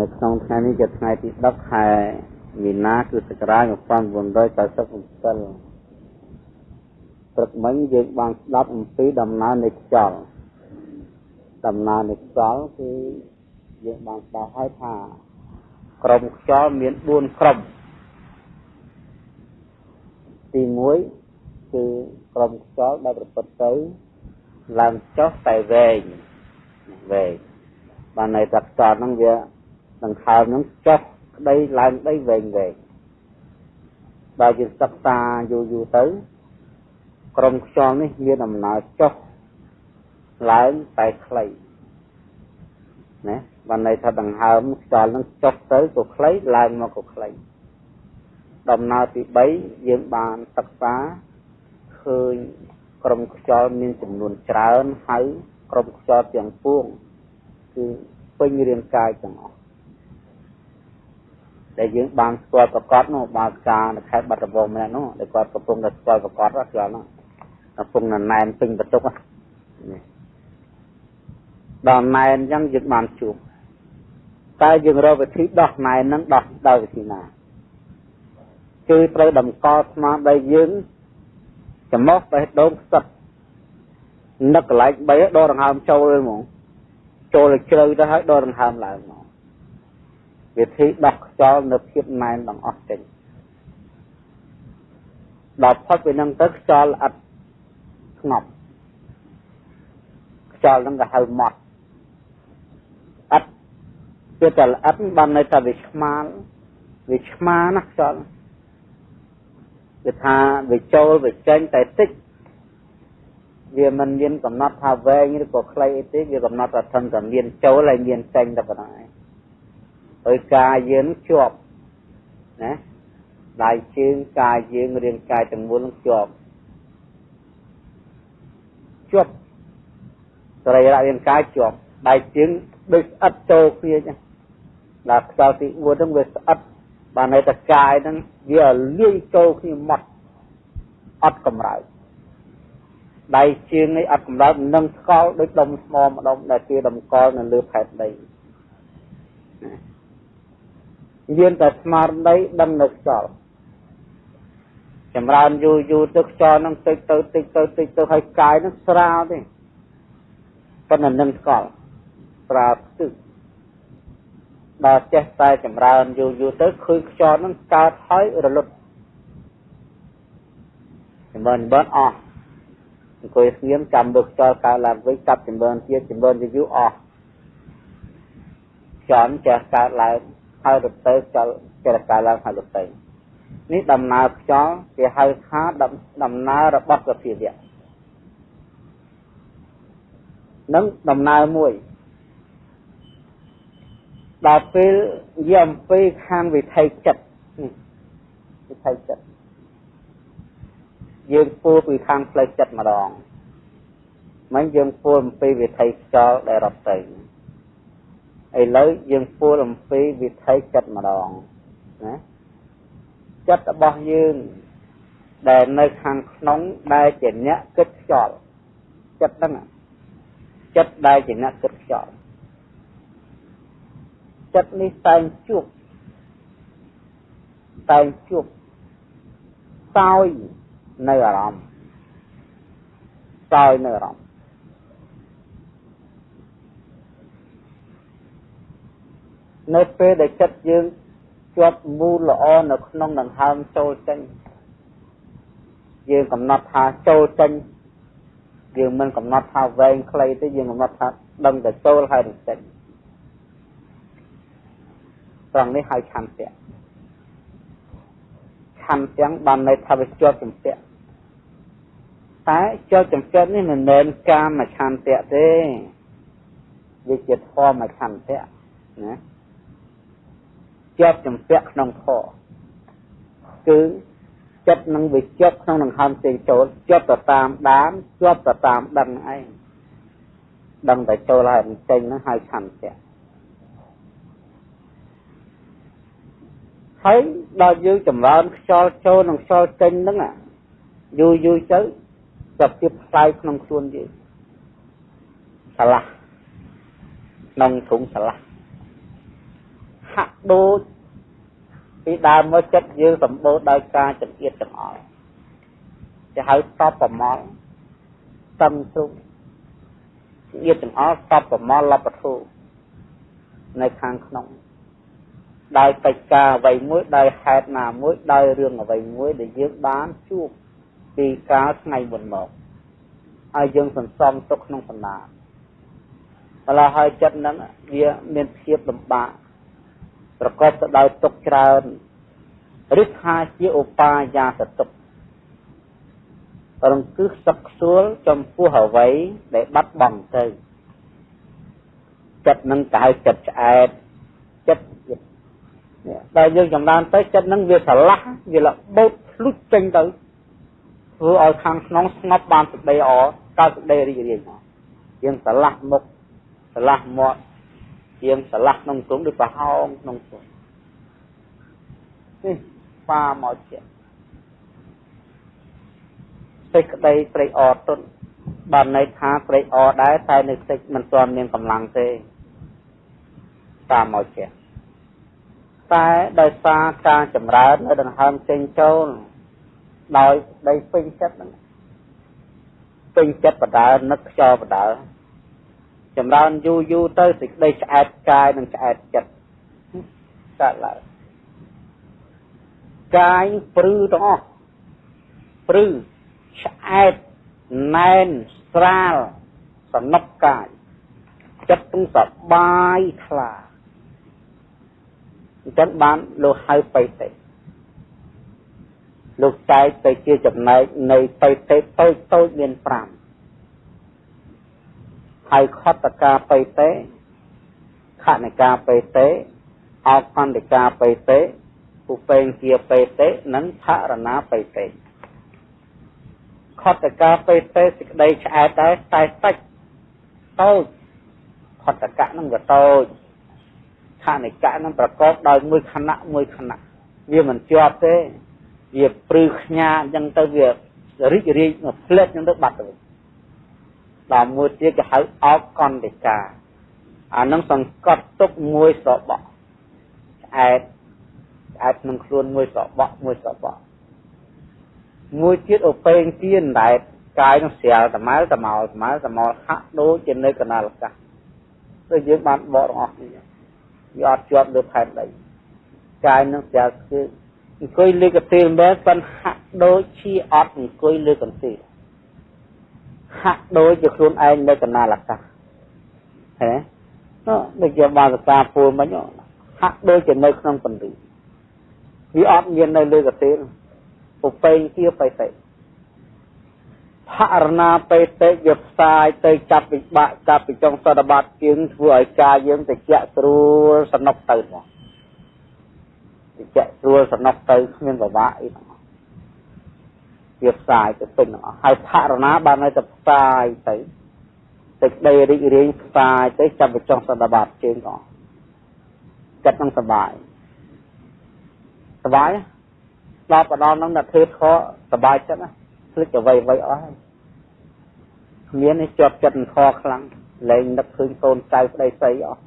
នៅក្នុងថ្ងៃនេះជាថ្ងៃទី10ខែមីនាគឺសករាជ1997ព្រឹកមិញយើងបានស្ដាប់អំពីដំណើរនៃខ្យល់ដំណើរនៃខ្យល់គឺយើងបានស្ដាប់ហើយថាក្រុមខ្យល់មាន4ក្រុមទី1គឺក្រុមខ្យល់ដែលប្រព្រឹត្តទៅឡើងចុះតែវែងវែងបានន័យថាខ្យល់ហ្នឹងវា ដង្ហើមហ្នឹងចុះក្តីឡើងក្តីវែងវែងបើយើងសិក្សាយូរយូរទៅក្រុមខ្យល់នេះមានដំណើរចុះឡើងតែខ្លីណាបានន័យថាដង្ហើមខ្យល់នឹងចុះទៅក៏ខ្លីឡើងមកក៏ខ្លីដំណើរទី3យើងបានសិក្សាឃើញក្រុមខ្យល់មានចំនួនច្រើនហើយក្រុមខ្យល់ទាំងពួងគឺពេញរាងកាយទាំងអស់ ដែលយើងបានស្គាល់ប្រកបនោះបាការនៅខេត្តបាត់ដំបងម្នាក់នោះដែលគាត់កំពុងតែស្គាល់ប្រកបខ្យល់នោះកំពុងណែនពេញបន្ទុកនេះដល់ណែនអញ្ចឹងយើងបានជួបតើយើងរកវិធីដោះណែនហ្នឹងដោះដោយវិធីណាគឺត្រូវតម្កល់ស្មារតីយើងចំោះបេះដូងផ្សិតនឹកកន្លែង3ដកដង្ហើមចូលហ្មងចូលជ្រៅទៅហើយដកដង្ហើមឡើងមក វិធីដោះខ្យល់នៅភាពណែនទាំងអស់ចេញដល់ផុតពីនឹងទៅខ្យល់អត់ស្ងប់ខ្យល់នឹងក៏ហៅម៉ត់អត់វាតែល្អិតបានន័យថាវាឆ្មាលវាឆ្មាណាខ្យល់គឺថាវាចូលវាចេញតែតិចវាមិនមានកំណត់ថាវែងឬក៏ខ្លីអីទេវាកំណត់ថាធំតែមានចូលហើយមានចេញតែប៉ុណ្ណឹង ឯងហើយកាយយើងជាប់ណាដៃជើងកាយយើងរាងកាយទាំងមូលនឹងជាប់ជាប់សរីរៈរាងកាយជាប់ដៃជើងដូចស្អិតចូលគ្នាចឹងដល់ខ្យល់ទី4ហ្នឹងវាស្អិតបានន័យថាកាយហ្នឹងវាលាយចូលគ្នាមកអត់កម្រើកដៃជើងនេះអត់កម្រើកនឹងស្កល់ដូចដុំស្មម្ដុំដែលគេតម្កល់នៅលើផែនដី មានតែស្មារតីដឹងនៅខ្យល់ចម្រើនយូរយូរទៅខ្យល់នឹងតិចទៅតិចទៅតិចទៅហើយកាយនឹងស្រាលទេប៉ុន្តែនឹងស្កល់ស្រាលស្ទឹកដល់ចេះតែចម្រើនយូរយូរទៅឃើញខ្យល់នឹងកើតហើយរលត់ចម្រើនចម្រើនអស់អង្គុយស្ងៀមចាំលើខ្យល់កើតឡើងវិញកាប់ចម្រើនទៀតចម្រើនយូរយូរអស់ខ្យល់ចេះកើតឡើង ហើយរត់ទៅខ្យល់ចេះកើតឡើងហើយរត់ទៅនេះដំណើរខ្យល់គេហៅថាដំណើររបស់សភាវៈនឹងដំណើរមួយដល់ពេលនិយាយអំពីខាងវិថីចិត្តវិថីចិត្តយើងពួរពីខាងផ្លូវចិត្តម្ដងមិនយើងពួរអំពីវិថីខ្យល់ដែលរត់ទៅ ឥឡូវយើងពួរអំពីវិថីចិត្តម្ដងណាចិត្តរបស់យើងដែលនៅខាងក្នុងដែលជាអ្នកគិតខ្យល់ចិត្តហ្នឹងចិត្តដែលជាអ្នកគិតខ្យល់ចិត្តនេះតែងជួបតែងជួបសោយនៅអារម្មណ៍សោយនៅអារម្មណ៍ នៅពេលដែលចិត្តយើងជាប់មូលល្អនៅក្នុងដង្ហើមចូលចេញយើងកំណត់ថាចូលចេញយើងមិនកំណត់ថាវែងខ្លីទេយើងកំណត់ថាដឹងតែចូលហើយនឹងចេញត្រង់នេះហៅឆន្ទៈឆន្ទៈបានន័យថាវាជាប់ជំពាក់តែជាប់ជំពាក់នេះមិនមែនកាមឆន្ទៈទេវាជាធម៌ឆន្ទៈណា ជាប់ជំពាក់ក្នុងធម៌គឺចិត្តនឹងវាជាប់ក្នុងដង្ហើមផ្សេងចូលជាប់ទៅតាមដានជាប់ទៅតាមដឹងឯងដឹងតែចូលហើយចេញហ្នឹងហៅឆន្ទៈហើយដល់យើងចម្រើនខ្យល់ចូលនិងខ្យល់ចេញហ្នឹងយូរយូរទៅសភាពផ្សាយក្នុងខ្លួនយើងឆ្លាស់ក្នុងធុងឆ្លាស់ ហាក់ដូចពីដើមមកចិត្តយើងសម្បូរដោយការចង្អៀតចង្អល់គេហៅតបប្រមល់តឹងទ្រុងចង្អៀតចង្អល់តបប្រមល់លបធុនៅខាងក្នុងដោយកិច្ចការអ្វីមួយដោយហេតុណាមួយដោយរឿងអ្វីមួយដែលយើងបានជួបពីកាលថ្ងៃមុនមកហើយយើងសន្សំទុកក្នុងបណ្ដាម្ល៉េះហើយចិត្តហ្នឹងវាមានភាពលំបាក ប្រកបទៅដោយទុកច្រើនឬថាជាឧបាយាសទុករង្គឹសសឹកខ្សួលចំពោះអ្វីដែលបាត់បង់ទៅចិត្តនឹងកៅចិត្តឆ្អែតចិត្តដែលយើងចំណានទៅចិត្តនឹងវាឆ្លាស់វាលបោតភ្លុចចេញទៅធ្វើឲ្យខាងក្នុងស្ងប់បានសេចក្តីល្អកើតសេចក្តីរីករាយយើងឆ្លាស់មុខឆ្លាស់មាត់ យើងឆ្លាស់ក្នុងទ្រង់ដូចប្រហោងក្នុងទ្រង់នេះប៉ាមកជាសេចក្តីត្រេកអរទុនបានន័យថាត្រេកអរដែរតែនៅតិចមិនទាន់មានកម្លាំងទេតាមមកជាតែដោយសារការចម្រើននៅដង្ហើមចេញចូលដោយដីពេញចិត្តហ្នឹងពេញចិត្តបដើនឹកខ្យល់បដើ ចម្រើនយូរយូរទៅសេចក្តីឆ្អែតកាយនិងឆ្អែតចិត្តកើតឡើងកាយព្រឺទាំងអស់ព្រឺឆ្អែតណែនស្រាលសំណុកកាយចិត្តទាំងសបាយថ្លាអញ្ចឹងបានលោកហៅបៃតេលោកចែកទៅជាចំណែកនៃបៃតេតូចតូចមាន5 ហើយខតកាបៃតេខនិកាបៃតេអកន្តិកាបៃតេឧបេងជាបៃតេនិងថរណាបៃតេខតកាបៃតេសេចក្តីឆ្អែតដែរតែសាច់តូចខតកៈនឹងក៏តូចខនិកៈនឹងប្រកបដោយមួយខណៈមួយខណៈវាមិនជាប់ទេវាព្រឺខ្ញាអញ្ចឹងទៅវារីករាយមកផ្លេចអញ្ចឹងទៅបាត់ទៅ ដល់មួយទៀតគេហៅអោកន្តិកាអានឹងសង្កត់ទុកមួយសបកឆ្អែតឆ្អែតក្នុងខ្លួនមួយសបកមួយសបកមួយទៀតអូពេងទៀនដែលកាយនឹងស្រាលតម៉ៅតម៉ោតម៉ៅតម៉ោហាក់ដូចជានៅកណាលកាសដូចយើងបានបកទាំងអស់នេះវាអត់ជាប់លើផែនដីកាយនឹងស្រាលគឺអង្គុយលើកន្ទេលមែនប៉ុន្តែហាក់ដូចជាអត់អង្គុយលើកន្ទេល ហាក់ដូចជាខ្លួនឯងនៅកណាលកាសហេនោះដូចជាបានសកាពូលមិញហាក់ដូចជានៅក្នុងពន្លឺវាអត់មាននៅលើកន្ទេលឧបេងជាបៃតេផរណាបេតេវាផ្សាយទៅចាប់វិបាកចាប់ពីចុងសតបាតជាងធ្វើឲ្យកាយយើងតិចស្រួលសនុកទៅមកតិចស្រួលសនុកទៅគ្មានពិបាកអីទាំងអស់ វាផ្សាយទៅពេញទាំងអស់ហើយផរណាបានឲ្យទៅផ្សាយទៅសេចក្តីរីករាយផ្សាយទៅចាប់ពីចុងសតបាតជើងក៏ចិត្តនឹងសុបាយសុបាយដល់បដល់នឹងដល់ធ្វើខសុបាយចិត្តណាភ្លេចអ្វីអ្វីអស់ហើយគ្មាននេះជាប់ចិត្តខខ្លាំងលែងនឹកឃើញកូនចៅប្តីស្រីអស់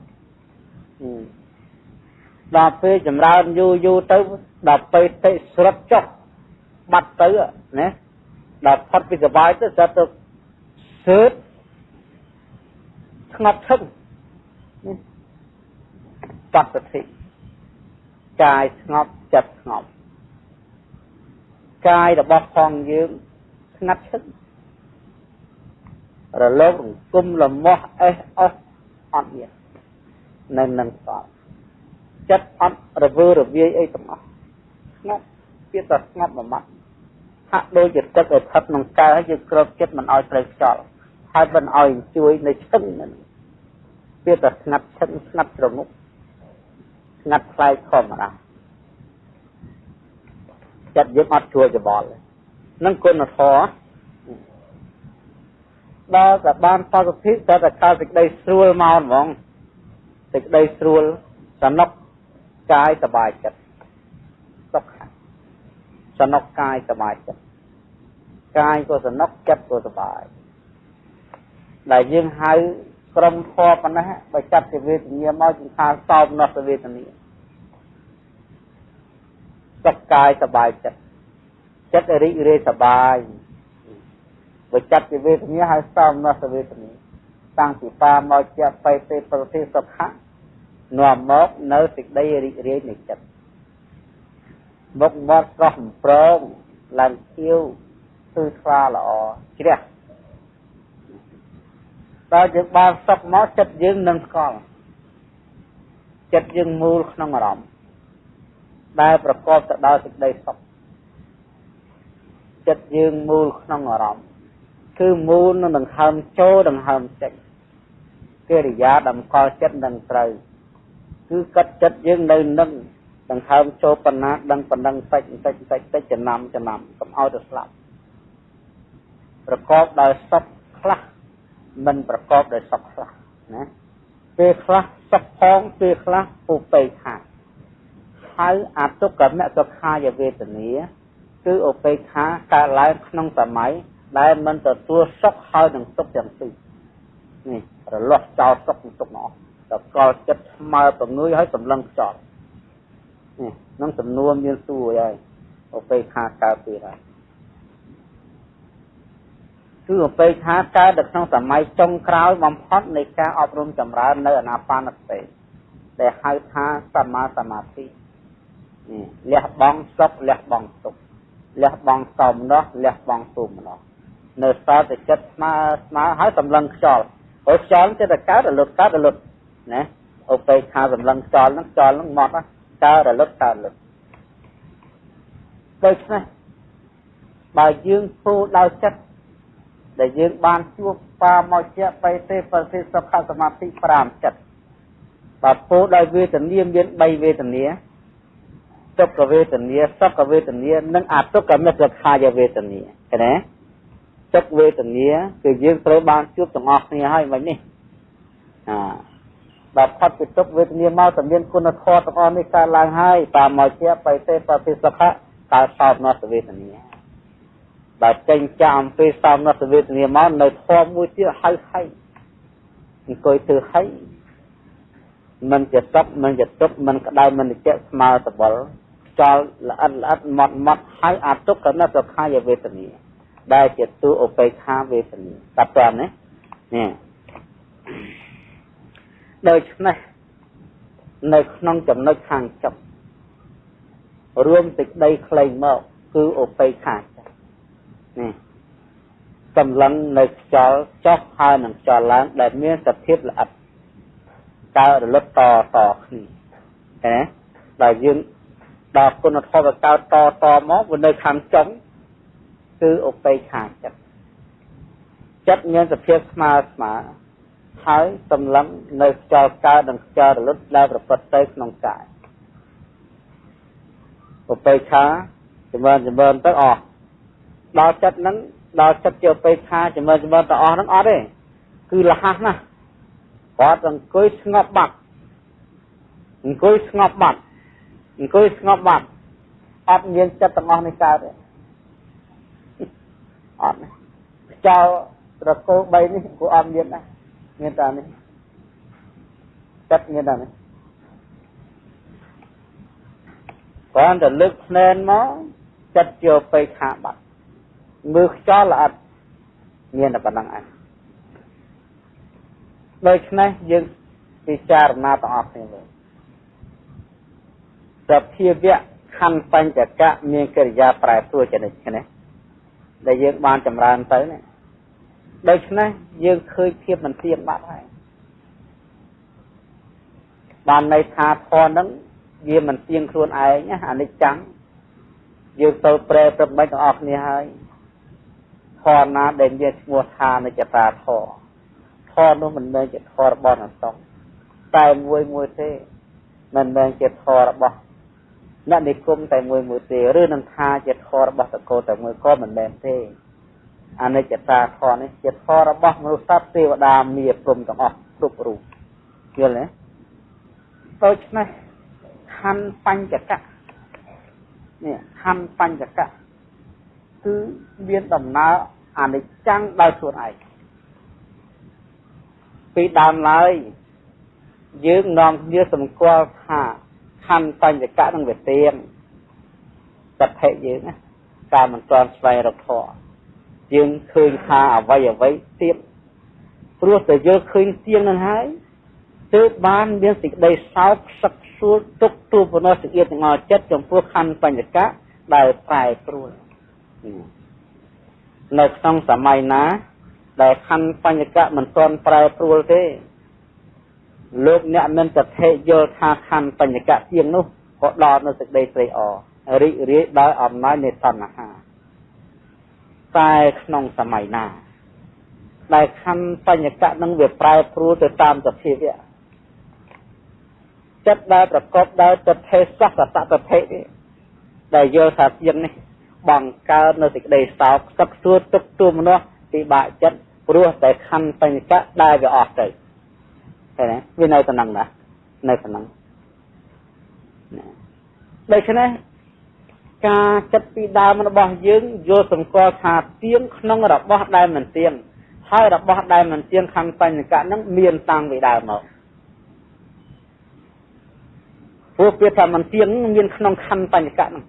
ដល់ពេលចម្រើនយូរយូរទៅដល់ពេលតិស្រុតចុះ បាត់ទៅណាដល់ផុតពីសុបាយទៅស្រាប់ទៅសើតស្ងប់ឈឹងបត្តធិកាយស្ងប់ចិត្តស្ងប់កាយរបស់ផងយើងស្ងាត់ឈឹងរលករង្គំលមាស់អេះអស់អត់មាននៅនឹងសល់ចិត្តអត់រវើរវាយអីទាំងអស់ស្ងាត់ វាតែស្ងាត់មួយម៉ាត់ហាក់ដូចជាទឹកឲ្យផឹកក្នុងកែហើយយើងគ្របចិត្តមិនឲ្យត្រូវខ្យល់ហើយមិនឲ្យជួយនៅឈឹងហ្នឹងវាតែស្ងាត់ឈឹងស្ងាត់ត្រមុកស្ងាត់ខ្លាយធម្មតាចិត្តយើងអត់ជួយច្បល់នឹងគុណធម៌ដល់តែបានបសុទ្ធិតែតែកើតសេចក្តីស្រួលមកហ្មងសេចក្តីស្រួលសំណុកកាយសบายចិត្តសុខ សំណុកកាយសบายចិត្តកាយក៏សំណុកចិត្តក៏សบายដែលយើងហៅក្រុមធម៌ប៉ុណ្ណេះបើចាត់ជាវេទនាមកជាថាសោមនស្សវេទនា សុខកាយសบายចិត្តចិត្តរីករាយសบายបើចិត្តជាវេទនាហើយសំណសវេទនាតាំងពីបាមកជាបៃទេប្រតិសុខៈនាំមកនៅសេចក្តីរីករាយនៃចិត្ត មុខមាត់ស្រស់ប្រងឡើងខៀវគឺថ្លាល្អជ្រះតើយើងបានសុខមកចិត្តយើងនឹងស្គាល់ចិត្តយើងមូលក្នុងអារម្មណ៍ដែលប្រកបទៅដោយសេចក្តីសុខចិត្តយើងមូលក្នុងអារម្មណ៍គឺមូលនឹងដង្ហើមចូលដង្ហើមចេញកិរិយាតម្កល់ចិត្តនឹងត្រូវគឺកាត់ចិត្តយើងនៅនឹង ដង្ហើមចូលប៉ុណ្ណាដឹងប៉ុណ្ណឹងតិចតិចតិចតិចចំណាំចំណាំកុំឲ្យទៅស្លាប់ប្រកបដោយសុខខ្លះមិនប្រកបដោយសុខខ្លះណាពេលខ្លះសុខផងពេលខ្លះពុពេខាហើយអតុកមសុខាយវេទនាគឺឧបេក្ខាកើតឡើងក្នុងសម័យដែលមិនទទួលសុខហើយនឹងទុកទាំងពីរនេះរលាស់ចោលសុខនិងទុកនោះតកល់ចិត្តស្មើប្រងើយហើយសម្លឹងខ្ចត់ នេះនឹងសំនួរមានសួរហើយឧបេក្ខាកើតពីហើយគឺឧបេក្ខាកើតនៅក្នុងសម័យចុងក្រោយបំផុតនៃការអប់រំចម្រើននៅអាណាបានសតិដែលហៅថាសមាសមាធិនេះលះបង់សុខលះបង់ទុក្ខលះបង់សំណោះលះបង់ទុំណោះនៅសល់តែចិត្តស្មើស្មើហើយសម្លឹងខ្យល់ហើយខ្យល់ចិត្តតែកើតរលត់កើតរលត់ណាឧបេក្ខាសម្លឹងខ្យល់ហ្នឹងខ្យល់ហ្នឹងមកកើ តរលត់កើតរលត់ដូច្នេះបើយើងធ្វើដោយចិត្តដែលយើងបានជួបបាមកជាបៃទេប្រសិទ្ធសុខសមាធិ5ចិត្តបើពោដោយវេទនាមាន3វេទនាទុក្ខវេទនាសុខវេទនានិងអទុក្ខមិត្តខាយវេទនាឃើញទេទុក្ខវេទនាគឺយើងត្រូវបានជួបទាំងអស់គ្នាហើយមិននេះអា បើផុតពីទុក្ខវេទនាមកតែមានគុណធម៌ទាំងអស់នេះកើតឡើងហើយតាមមកជាបៃទេប្រតិសុខៈកើតសោតនសវេទនាបើចេញចាក់អំពីសោតនសវេទនាមកនៅធម៌មួយទៀតហៅហៃអង្គុយធ្វើហៃមិនជាសុខមិនជាទុក្ខមិនក្តៅមិនជាស្មើសបល់ចោលល្អិតល្អិតម៉ត់ម៉ត់ហើយអាទុក្ខនៅសុខាយវេទនាដែលជាទូឧបេក្ខាវេទនាតាប់តាមនេះនេះ ដូច្នេះនៅក្នុងចំណុចខាងចុងរួមសេចក្តីខ្លីមកគឺឧបេក្ខានេះសម្លឹងនៅខ្យល់ចុះហើយនឹងខ្យល់ឡើងដែលមានសភាពល្អិតកើតរលត់តតគ្នាឃើញដល់យើងដល់គុណធម៌កើតតតមកវានៅខាងចុងគឺឧបេក្ខាចិត្តចិត្តមានសភាពស្មើស្មើ ហើយសម្លឹងនៅខ្យល់កើតនិងខ្យល់រលត់ដែលប្រព្រឹត្តទៅក្នុងកាយឧបេក្ខាចម្រើនចម្រើនទៅអស់ដល់ចិត្តហ្នឹងដល់ចិត្តជាឧបេក្ខាចម្រើនចម្រើនទៅអស់ហ្នឹងអត់ទេគឺលះណាស់គាត់អង្គុយស្ងប់បាត់អង្គុយស្ងប់បាត់អង្គុយស្ងប់បាត់អត់មានចិត្តទាំងអស់នេះកើតទេអត់ខ្យល់ត្រកូល3នេះគួរអត់មានដែរ មានតែនេះចិត្តមានតែនេះគ្រាន់តែលើកភ្នែនមកចិត្តជាបេខាបាត់មើលខ្យល់ល្អិតមានតែប៉ុណ្្នឹងឯងដូច្នេះយើងពិចារណាទាំងអស់គ្នាមើលសភាវៈខណ្ឌបញ្ចកៈមានកិរិយាប្រែប្រួលចនិចគ្នាដែលយើងបានចម្រើនទៅនេះ ដូច្នេះយើងឃើញភាពមិនទៀងបាត់ហើយបានន័យថាធម៌ហ្នឹងវាមិនទៀងខ្លួនឯងណាអនិច្ចំយើងទៅប្រែប្រមិចទាំងអស់គ្នាហើយធម៌ណាដែលមានឈ្មោះថានិច្ចតាធម៌ធម៌នោះមិនមែនជាធម៌របស់អ្នកសុខតែមួយមួយទេមិនមែនជាធម៌របស់អ្នកនិគមតែមួយមួយទេឬនឹងថាជាធម៌របស់តកោតែមួយក៏មិនមែនទេ អនិច្ចតាធម៌នេះជាធម៌របស់មនុស្សសត្វទេវតាមានព្រមទាំងអស់គ្រប់រូបយល់ទេដូច្នេះខណ្ឌបញ្ចកៈនេះខណ្ឌបញ្ចកៈគឺមានដំណើរអនិច្ចំដោយខ្លួនឯងពីដើមឡើយយើងនាំគ្នាសម្គាល់ថាខណ្ឌបញ្ចកៈនឹងវាទៀងសទ្ធិយើងណាការមិនទាន់ស្វែងរកធម៌ យើងឃើញថាអ្វីអ្វីទៀតព្រោះតែយើងឃើញទៀងនឹងហើយទើបបានមានសេចក្តីសោកសឹកសួលទុកទូបណោះសេចក្តីទាំងអស់ចិត្តចំពោះខណ្ឌបញ្ញកៈដែលប្រែប្រួលនៅក្នុងសម័យណា ដែលខណ្ឌបញ្ញកៈមិនទាន់ប្រែប្រួលទេលោកអ្នកមិនប្រតិយល់ថាខណ្ឌបញ្ញកៈទៀងនោះក៏ដល់នៅសេចក្តីត្រេកអររីករាយដោយអំណាចនៃតណ្ហា តែក្នុងសម័យណាដែលខណ្ឌបញ្ញកៈនឹងវាប្រែប្រួលទៅតាមសភាវៈចិត្តដែលប្រកបដោយទិដ្ឋិសសតតតិនេះដែលយល់ថាទៀងនេះបង្កើតនៅសេចក្តីសោកសឹកសួរទុកទូមនុស្សពិបាកចិត្តព្រោះតែខណ្ឌបញ្ញកៈដែលវាអស់ទៅឃើញទេវានៅតំណឹងណានៅតំណឹងដូច្នេះ ការចិត្តពីដើមរបស់យើងយល់សម្គាល់ថាទៀងក្នុងរបស់ដែលមិនទៀងហើយរបស់ដែលមិនទៀងខណ្ឌបញ្ញកៈនឹងមានតាំងពីដើមមកព្រោះពាក្យថាមិនទៀងមានក្នុងខណ្ឌបញ្ញកៈហ្នឹង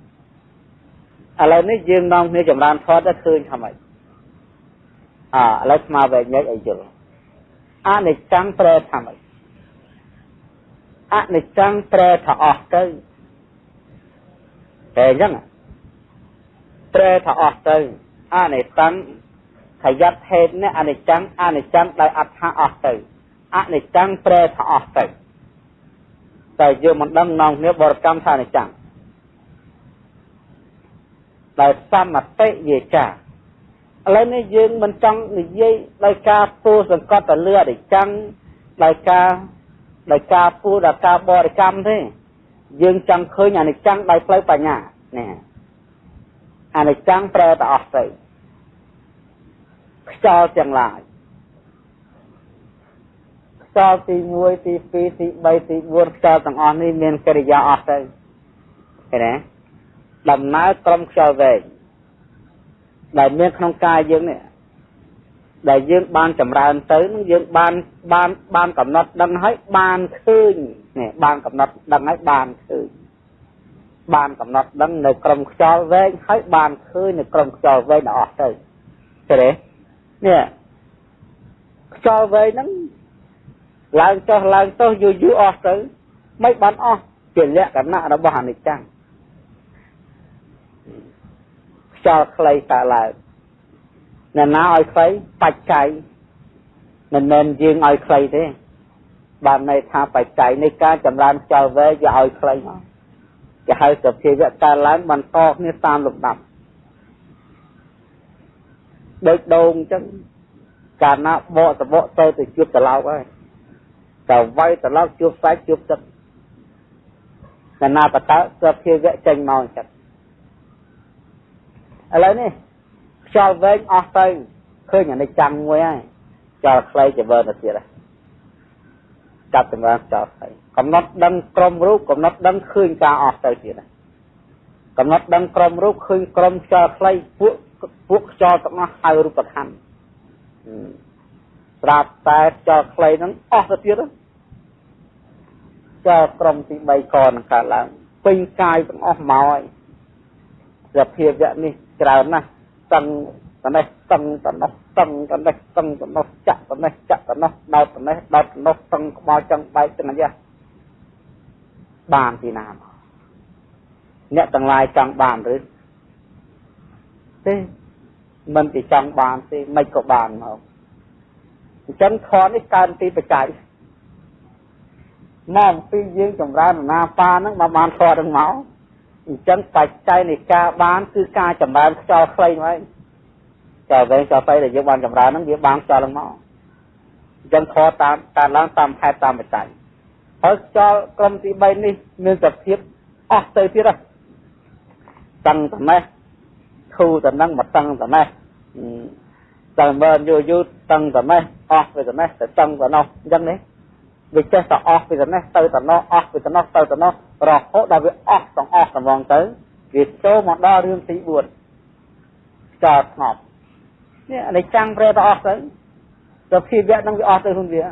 ឥឡូវនេះយើងនាំគ្នាចម្រើនធម៌ទៅឃើញថាម៉េចអឥឡូវស្មារតីញែកឲ្យយល់អនិច្ចំប្រែថាម៉េចអនិច្ចំប្រែថាអស់ទៅ តែអញ្ចឹងប្រែថាអស់ទៅអនិច្ចំខយត្តហេតុនេះអនិច្ចំអនិច្ចំដោយអត្ថាអស់ទៅអនិច្ចំប្រែថាអស់ទៅតែយើងមិនដឹងនងគ្នាបរិកម្មថាអនិច្ចំដោយសមតិវាចាឥឡូវនេះយើងមិនចង់និយាយដោយការពោសង្កត់ទៅលើអនិច្ចំដោយការដោយការពោដល់ការបរិកម្មទេយើងចង់ឃើញអនិច្ចំដោយផ្លូវបញ្ញា នេះអនិច្ចំប្រែទៅអស់ទៅខ្យល់ទាំងឡាយខ្យល់ទី1ទី2ទី3ទី4ខ្យល់ទាំងអស់នេះមានកិរិយាអស់ទៅឃើញទេដំណើរក្រុមខ្យល់វែងដែលមានក្នុងកាយយើងនេះដែលយើងបានចម្រើនទៅនឹងយើងបានបានបានកំណត់ដឹងហើយបានឃើញនេះបានកំណត់ដឹងហើយបានឃើញ បានកំណត់ដឹងនៅក្រុមខ្យល់វែងហើយបានឃើញនៅក្រុមខ្យល់វែងដល់អស់ទៅឃើញទេនេះខ្យល់វែងហ្នឹងឡើងចុះឡើងចុះយូរយូរអស់ទៅមិនបានអស់ជាលក្ខណៈរបស់អនិច្ចំខ្យល់ខ្លីកើតឡើងអ្នកណាឲ្យខ្លីបច្ច័យមិនមែនយើងឲ្យខ្លីទេបានន័យថាបច្ច័យនៃការចម្រើនខ្យល់វែងវាឲ្យខ្លីមក គេហៅសភាវៈកើតឡើងបន្តគ្នាតាមលំដាប់ដូចដូងអញ្ចឹងកាលណាបកសបកទៅទៅជួបត្រឡោកហើយតែវាយត្រឡោកជួបសាច់ជួបទឹកកាលណាបតើសភាវៈចេញមកអញ្ចឹងឥឡូវនេះខ្យល់វែងអស់ទៅឃើញអានេះចាំងមួយហើយខ្យល់ខ្លីទៅវើទៅទៀតហើយ ចាប់ចម្រើនខ្យល់ខ្លីកំណត់ដឹងក្រុមរូបកំណត់ដឹងឃើញការអស់ទៅទៀតហើយកំណត់ដឹងក្រុមរូបឃើញក្រុមខ្យល់ខ្លីពួកពួកខ្យល់ទាំងអស់ហៅរូបខណ្ឌស្រាប់តែខ្យល់ខ្លីហ្នឹងអស់ទៅទៀតខ្យល់ក្រុមទី3កនឹងកើតឡើងពេញកាយទាំងអស់មកហើយសភាវៈនេះច្រើនណាស់តឹង តនេះតឹងតនោះតឹងតនេះតឹងតនោះចាក់តនេះចាក់តនោះដោតតនេះដោតតនោះតឹងក្បាលចឹងបែកចឹងអាយ៉ាបានពីណាមកអ្នកទាំងឡាយចង់បានឬទេមិនពីចង់បានទេមិនក៏បានមកអញ្ចឹងខននេះកើនពីបច្ច័យមកពីយើងចម្រើនណាប៉ាហ្នឹងមកបានខនហ្នឹងមកអញ្ចឹងបច្ច័យនៃការបានគឺការចម្រើនខ្យល់ខ្លីមក តែវែងខ្យល់ខ្លីដែលយើងបានចម្រើនហ្នឹងវាបានខ្យល់ឡើងមកអញ្ចឹងខតាមតាមឡើងតាមហេតុតាមបច្ច័យហើយខ្យល់ក្រុមទី3នេះមានសភាពអស់ទៅទៀតហ៎តឹងត្នេះធូរត្នឹងមកតឹងត្នេះតែមើលយូរយូរតឹងត្នេះអស់ទៅត្នេះទៅតឹងត្នោះអញ្ចឹងនេះវាចេះតែអស់ពីត្នេះទៅត្នោះអស់ពីត្នោះទៅត្នោះរហូតដល់វាអស់ទាំងអស់ទាំងងទៅវាចូលមកដល់រឿងទី4ចោលស្ងប់ នេះអានេះចាំងប្រែទៅអស់ទៅសភាវៈនឹងវាអស់ទៅខ្លួនវា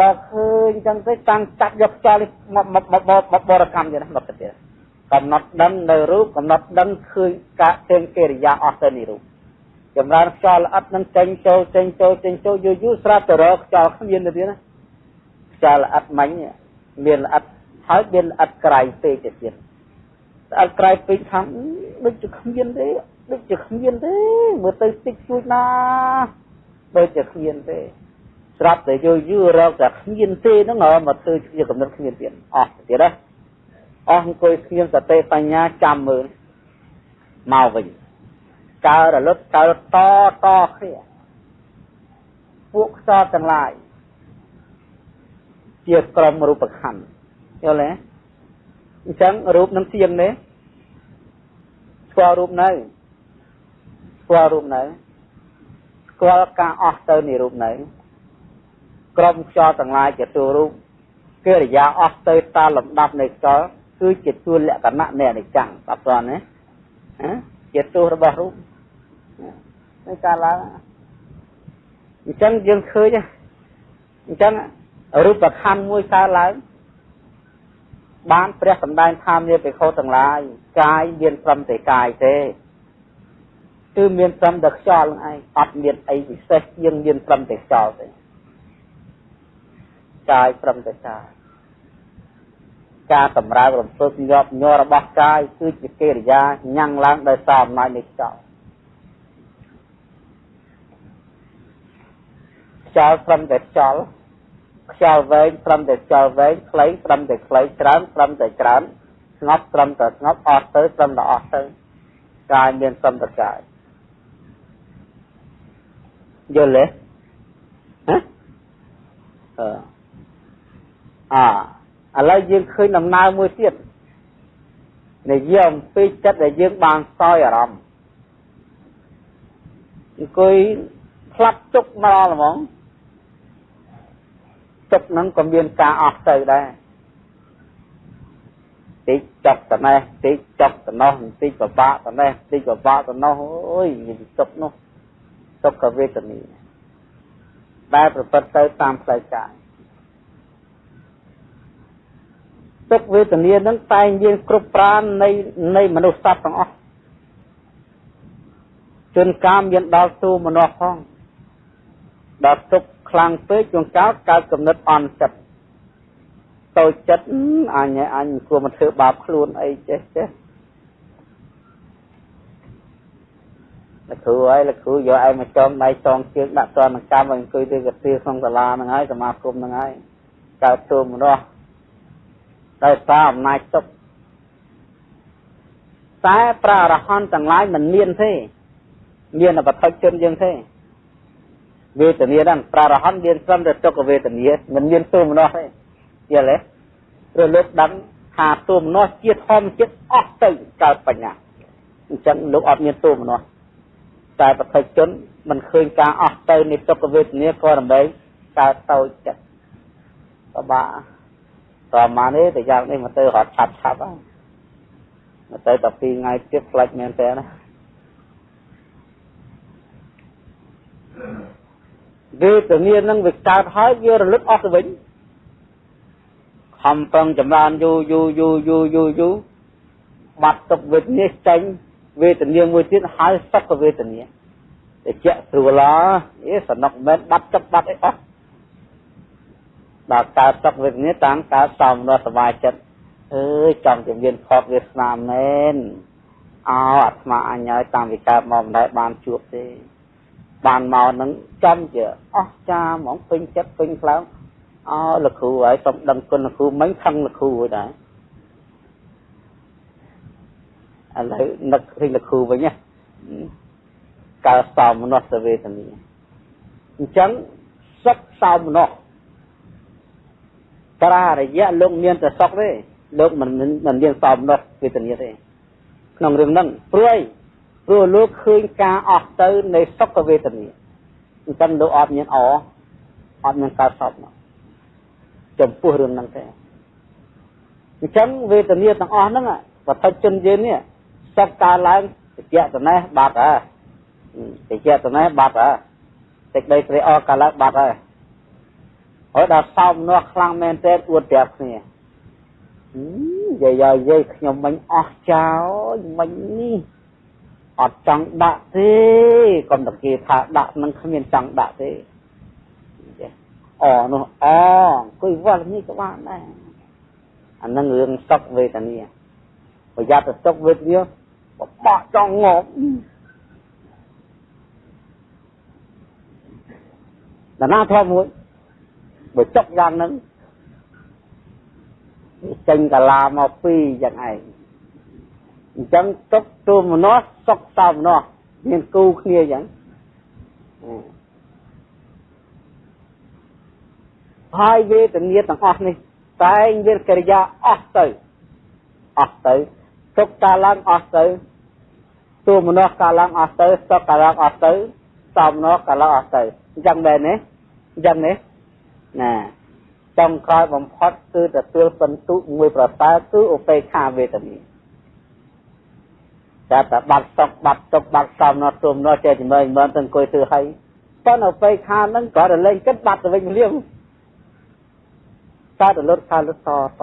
បើឃើញចឹងទៅតាំងចាត់យកខ្យល់មកមកបរកម្មទៀតណាមកទៀតកំណត់ដឹងនៅរូបកំណត់ដឹងឃើញការចេញកិរិយាអស់ទៅនៃរូបចម្រើនខ្យល់ល្អិតនឹងចេញចូលចេញចូលចេញចូលយូរយូរស្រាប់តែរកខ្យល់គ្មានទៅទៀតណាខ្យល់ល្អិតមិញមានល្អិតហើយមានល្អិតក្រៃពេកទៅទៀតល្អិតក្រៃពេកខាងដូចជាគ្មានទេ ដូចជាគ្មានទេមើលទៅតិចជួយណាដូចជាគ្មានទេស្រាប់តែយូរយូររកតែគ្មានទេហ្នឹងមកធ្វើជាកំណត់គ្មានទៀតអស់ទៀតណាអស់អង្គុយគ្មានសតិបញ្ញាចាំមើលមកវិញកើរលត់កើតតគ្នាពួកខ្សោទាំងឡាយជាក្រុមរូបខណ្ឌយល់ទេអញ្ចឹងរូបនឹងទៀងទេស្គាល់រូបនៅ ស្គាល់រូបនៅស្គាល់ការអស់ទៅនៃរូបនៅក្រុមខ្យល់ទាំងឡាយជាតួរូបកិរិយាអស់ទៅតាមលំដាប់នៃខ្យល់គឺជាតួលក្ខណៈនៃអនិច្ចំបាទព្រោះណាជាតួរបស់រូបនៃការឡើងអញ្ចឹងយើងឃើញអញ្ចឹងរូបខណ្ឌមួយកើតឡើងបានព្រះសម្ដែងថាមានបេខោទាំងឡាយកាយមានត្រឹមតែកាយទេ គឺមានត្រឹមតែខ្យល់នឹងឯងអត់មានអីពិសេសជាងមានត្រឹមតែខ្យល់ទេកាយត្រឹមតែកាយការសម្រើរំពឹកញាប់ញ័ររបស់កាយគឺជាកិរិយាញ៉ាំងឡើងដោយសារអំណាចនៃខ្យល់ខ្យល់ត្រឹមតែខ្យល់ខ្យល់វែងត្រឹមតែខ្យល់វែងខ្លីត្រឹមតែខ្លីច្រើនត្រឹមតែច្រើនស្ងប់ត្រឹមតែស្ងប់អស់ទៅត្រឹមតែអស់ទៅកាយមានត្រឹមតែកាយ យល់ទេហ៎អអឥឡូវយើងឃើញដំណើរមួយទៀតនិយាយអំពីចិត្តដែលយើងបានសោយអារម្មណ៍អង្គុយផ្លាត់ជុកមកហ្មងចិត្តហ្នឹងក៏មានការអស់ទៅដែរតិចចុកតនេះតិចចុកតនោះតិចពិបាកតនេះតិចពិបាកតនោះអូយមានទុកនោះ ទុក្ខវេទនាដែលប្រព្រឹត្តទៅតាមផ្លូវកាយទុក្ខវេទនានឹងតែងមានគ្រប់ប្រាណនៃនៃមនុស្សសត្វទាំងអស់ជួនកាលមានដល់ទូមនុស្សផងដល់ទុក្ខខ្លាំងពេកជួនកាលកើតកំណត់អន់ចិត្តតូចចិត្តអញអញគួរមកធ្វើបាបខ្លួនអីចេះចេះ លោកគ្រូហើយលោកគ្រូយកឯងមកចងដៃចងជើងដាក់តនកម្មឲ្យអង្គុយទៅកាទៀក្នុងសាលាហ្នឹងហើយសមាគមហ្នឹងហើយកើតទូមនុស្សដោយសារអំណាចទុកតែប្រារហន្តទាំងឡាយមិនមានទេមានបឋិជនយើងទេវេទនាហ្នឹងប្រារហន្តមានត្រឹមតែទុក្ខវេទនាមិនមានទូមនុស្សទេយល់ទេព្រោះលោកដឹងថាទូមនុស្សជាធម្មជាតិអស់ទៅកើតបញ្ញាអញ្ចឹងលោកអត់មានទូមនុស្ស តែបឋិជនមិនឃើញការអស់ទៅនៃទុក្ខវេទនាក៏រំលែងកើតតូចចិត្តបបាតមកនេះតែយ៉ាងនេះមកទៅរត់ឆាប់ឆាប់ហ្នឹងមកទៅតែពីរថ្ងៃទៀតផ្លាច់មែនតើណាវេទនានឹងវាកើតហើយវារលឹកអស់ទៅវិញខំប្រឹងចម្រើនយូរយូរយូរយូរយូរយូរបាត់ទុកវេទនាចេញ វេទនាមួយទៀតហើយសុខវេទនាតែជាស្រួលអេសំណុកមិនបាត់ទឹកបាត់អីអស់ដល់កើតសុខវេទនាតាមកើតសំណោះសមាចិត្តអើយចង់ជំនាញខកវាស្នាមមែនអោអាត្មាអញហើយតាមវិកើតមកមិនដែលបានជួបទេបានមកនឹងចំជាអស់ចាហ្មងពេញចិត្តពេញខ្លាំងអោលោកគ្រូហើយសូមដឹងគុណលោកគ្រូមិញខឹងលោកគ្រូហើយដែរ ឥឡូវនឹកឃើញលោកគ្រូវិញណាកើសោមនស្សវេទនាអញ្ចឹងសុខសោមនស្សប្រារយៈលោកមានតែសុខទេលោកមិនមិនមានសោមនស្សវេទនាទេក្នុងរឿងហ្នឹងព្រួយព្រោះលោកឃើញការអស់ទៅនៃសុខវេទនាអញ្ចឹងលោកអត់មានអអត់មានកើតសោកមកចំពោះរឿងហ្នឹងទេអញ្ចឹងវេទនាទាំងអស់ហ្នឹងវត្ថុជនយើងនេះ សុខកើតឡើងតិចតនេះបាត់ហើយតិចតនេះបាត់ហើយតិចដីព្រៃអកើតឡើងបាត់ហើយហើយដល់សោមនោះខ្លាំងមែនទេអួតប្រាប់គ្នានិយាយឲ្យយាយខ្ញុំមិនអស់ចោលមិញនេះអត់ចង់ដាក់ទេកុំតគេថាដាក់នឹងគ្មានចង់ដាក់ទេអនោះអអង្គុយវល់នេះក៏បានដែរអានឹងរឿងសុខវេទនាប្រយ័ត្នទៅសុខវេទនា បបោះចង់ងប់ដល់ណាធំមួយបើចុកយ៉ាងហ្នឹងចេញកាឡាមកពីរយ៉ាងឯងអញ្ចឹងទុកទូមនោះសុកសោមនោះមានគូគ្នាអញ្ចឹងហើយវេទនាទាំងអស់នេះតែងមានកិរិយាអស់ទៅអស់ទៅ ទុកកាលឡើងអស់ទៅទូមនោះកាលឡើងអស់ទៅសុកកាលឡើងអស់ទៅសោមនោះកាលឡើងអស់ទៅអញ្ចឹងដែរណាអញ្ចឹងណាណាចុងក្រោយបំផុតគឺទទួលសន្ទុមួយប្រសើរគឺឧបេក្ខាវេទនាតែតែបាត់សុកបាត់ទុកបាត់សំណត់ទុំនោះចេះជំនឿមិនទៅអង្គុយធ្វើឲ្យប៉ុន្តែឧបេក្ខាហ្នឹងក៏រលែងគិតបាត់ទៅវិញលៀងតើទៅលុតខាលុតតត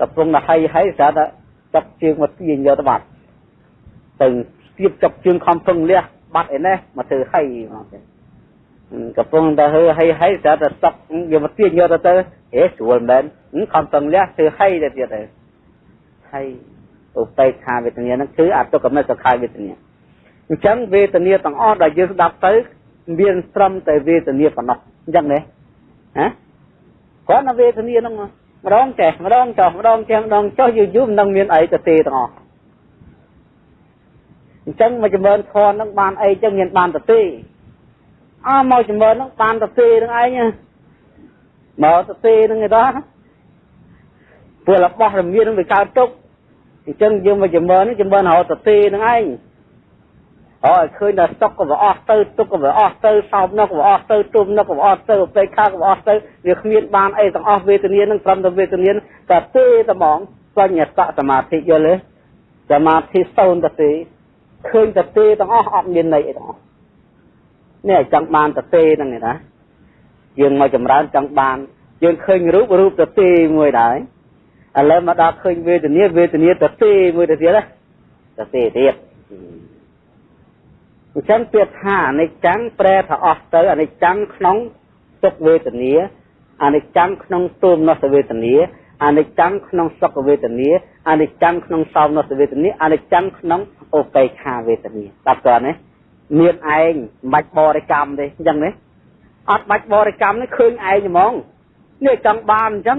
កំពុងតែហើយហើយស្រាប់តែ ចាប់ជើងមកទាញយកទៅបាត់ទៅទៀតចាប់ជើងខំពឹងលះបាត់ឯនេះមកធ្វើហើយមកទេកំពុងតែហឺហើយហើយស្រាប់តែសក់យកមកទាញយកទៅទៅហេស្រួលមែនខំពឹងលះធ្វើហើយទៅទៀតទៅហើយឧបេក្ខាវេទនាហ្នឹងគឺអតុកមិសុខាវេទនាអញ្ចឹងវេទនាទាំងអស់ដែលយើងស្ដាប់ទៅមានត្រឹមតែវេទនាប៉ុណ្ណោះអញ្ចឹងទេហ៎គាត់នៅវេទនាហ្នឹង ម្ដងចេះម្ដងចោះម្ដងចេះម្ដងចោះយូរយូរមិនដឹងមានអីទៅទេទាំងអស់អញ្ចឹងមកចម្រើនធនហ្នឹងបានអីចឹងមានបានទៅទេអើមកចម្រើនហ្នឹងបានទៅទេនឹងឯងមកទៅទេនឹងឯ đó ព្រោះរបស់រមៀននឹងវាកើតទុកអញ្ចឹងយើងមកចម្រើននេះចម្រើនរហូតទៅទេនឹងឯង ហើយឃើញតែស្តុកក៏វាអស់ទៅទុកក៏វាអស់ទៅសោបនោះក៏វាអស់ទៅទុំនោះក៏វាអស់ទៅអបេខាក៏វាអស់ទៅវាគ្មានបានអីទាំងអស់វេទនានឹងត្រឹមតែវេទនាតែទេតែហ្មងសញ្ញតសមាធិយល់ទេសមាធិសូនទៅទេឃើញតែទេទាំងអស់អត់មានន័យអីទាំងអស់នេះចង់បានទៅទេហ្នឹងឯណាយើងមកចម្រើនចង់បានយើងឃើញរូបរូបទៅទេមួយដែរឥឡូវមកដល់ឃើញវេទនាវេទនាទៅទេមួយទៅទៀតណាទៅទេទៀត អញ្ចឹងពាក្យថាអនិច្ចំប្រែថាអស់ទៅអនិច្ចំក្នុងទុក្ខវេទនាអនិច្ចំក្នុងទោមនសវេទនាអនិច្ចំក្នុងសុខវេទនាអនិច្ចំក្នុងសោមនសវេទនាអនិច្ចំក្នុងឧបេក្ខាវេទនាតាប់តើណាមានឯងមិនបាច់បរិកម្មទេអញ្ចឹងណាអត់បាច់បរិកម្មនេះឃើញឯងហ្មងនេះចង់បានអញ្ចឹង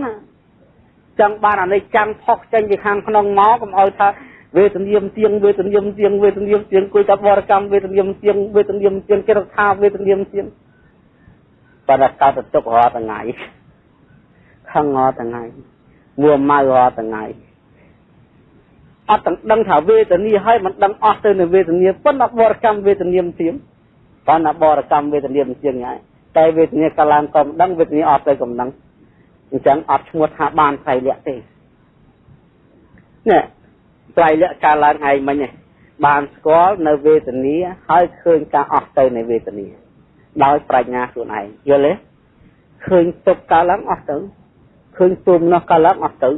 ចង់បានអានេះចាំផុសចេញពីខាងក្នុងមកកុំឲ្យថា វេទនាមទៀងវេទនាមទៀងវេទនាមទៀងគួយតែបរកម្មវេទនាមទៀងវេទនាមទៀងគេរកថាវេទនាមទៀងបាត់តែកើតទុករាល់ថ្ងៃខឹងរាល់ថ្ងៃមួម៉ៅរាល់ថ្ងៃអត់ទាំងដឹងថាវេទនាហើយមិនដឹងអស់ទៅនៅវេទនាប៉ុន្តែបរកម្មវេទនាមទៀងប៉ុន្តែបរកម្មវេទនាមទៀងហើយតែវេទនាកាលឡើងក៏មិនដឹងវេទនាអត់ទៅក៏មិនដឹងអញ្ចឹងអត់ឈ្មោះថាបានត្រៃលក្ខទេនេះ ត្រៃលក្ខការឡើងឯងមិញបានស្គាល់នៅវេទនាហើយឃើញការអស់ទៅនៃវេទនាដោយប្រាជ្ញាខ្លួនឯងយល់ទេឃើញទុកកាលឡើងអស់ទៅឃើញទុំនោះកាលឡើងអស់ទៅ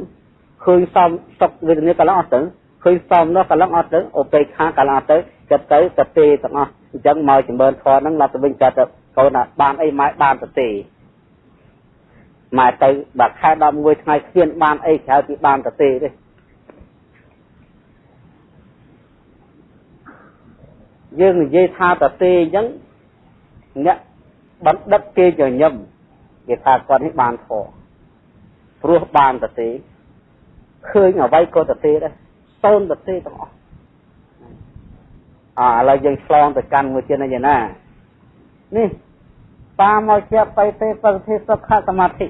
ឃើញសំសុកវេទនាកាលឡើងអស់ទៅឃើញសំនោះកាលឡើងអស់ទៅឧបេក្ខាកាលឡើងអស់ទៅចិត្តទៅតទេទាំងអស់អញ្ចឹងមកចម្រើនធម៌ហ្នឹងដល់ទៅវិញចិត្តកូនបានអីម៉ែបានតទេម៉ែទៅបើខែ11ថ្ងៃគ្មានបានអីក្រៅពីបានតទេទេ យើងនិយាយថាតទេអញ្ចឹងអ្នកបណ្ឌិតគេញញឹមគេថាគាត់នេះបានធေါ်ព្រោះបានតទេឃើញអ្វីក៏តទេដែរសូនតទេទាំងអស់អឥឡូវយើងឆ្លងទៅកាន់មួយទៀតណានេះបាមកជាបៃទេបរិធិសុខសមាធិ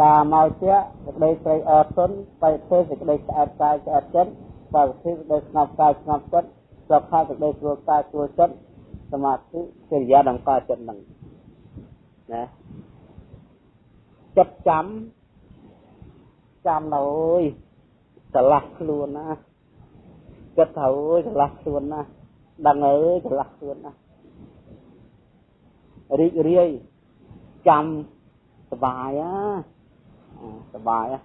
បាមកជាសេចក្តីត្រេកអរទុនបៃទេសេចក្តីស្អែកកាយស្អែកចិត្តបរិធិសេចក្តីស្ងប់កាយស្ងប់ចិត្តសុខៈសេចក្តីស្រួលកាយស្រួលចិត្តសមាធិកិរិយាដំណើរចិត្តនឹងណាចិត្តចាំចាំនៅអើយឆ្លាស់ខ្លួនណាគិតថាអើយឆ្លាស់ខ្លួនណាដឹងអើយឆ្លាស់ខ្លួនណារីករាយចាំសបាយណា សបាយណា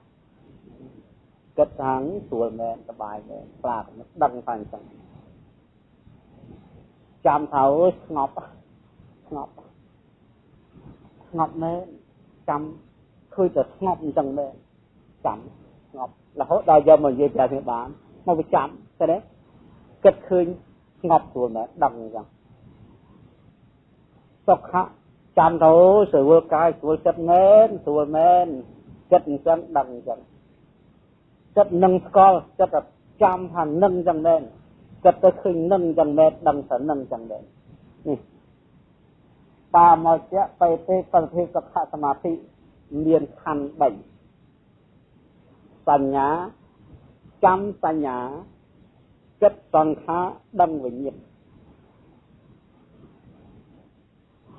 គិតថាស្រួលមែនសបាយមែនប្រាកដដឹងថាអញ្ចឹងចាំថាអើយស្ងប់ស្ងប់ស្ងប់មែនចាំឃើញតែស្ងប់អញ្ចឹងមែនចាំស្ងប់រហូតដល់យកមកនិយាយប្រាប់គ្នាបានមកវាចាំតែទេគិតឃើញស្ងប់ស្រួលមែនដឹងអញ្ចឹងសុខៈចាំទៅស្រួលកាយស្រួលចិត្តមែនស្រួលមែន គិតអញ្ចឹងដឹងអញ្ចឹងចិត្តនឹងស្គាល់ចិត្តចាំថានឹងអញ្ចឹងមែនចិត្តទៅឃើញនឹងអញ្ចឹងមែនដឹងថានឹងអញ្ចឹងមែននេះបាមកជាបេទេបរិធិសុខសមាធិមានខណ្ឌ3បញ្ញាចាំបញ្ញាចិត្តសង្ខារដឹងវិញ្ញាណ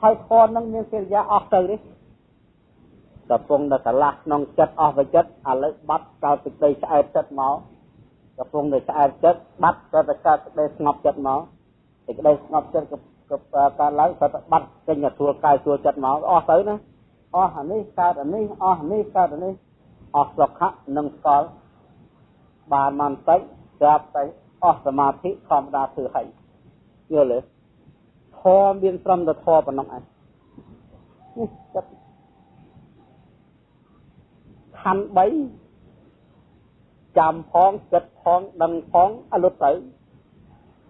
ហើយធម៌នឹងមានកិរិយាអស់ទៅនេះ កំពុងតែឆ្លាស់ក្នុងចិត្តអស់វិចិត្តឥឡូវបាត់កើតសេចក្តីឆ្អែតចិត្តមកកំពុងតែឆ្អែតចិត្តបាត់ក៏តែកើតសេចក្តីស្ងប់ចិត្តមកសេចក្តីស្ងប់ចិត្តក៏កើតឡើងក៏តែបាត់ចេញទៅទួលកាយទួលចិត្តមកអស់ទៅណាអស់អានេះកើតអានេះអស់អានេះកើតអានេះអស់សុខៈនិងស្កល់បានមិនតិចស្រាប់តែអស់សមាធិធម្មតាធ្វើហើយយល់ទេធម៌មានត្រឹមតែធម៌ប៉ុណ្ណឹងឯងនេះចិត្ត ខណ្ឌ3ចាំផងចិត្តផងដឹងផងអលុតទៅ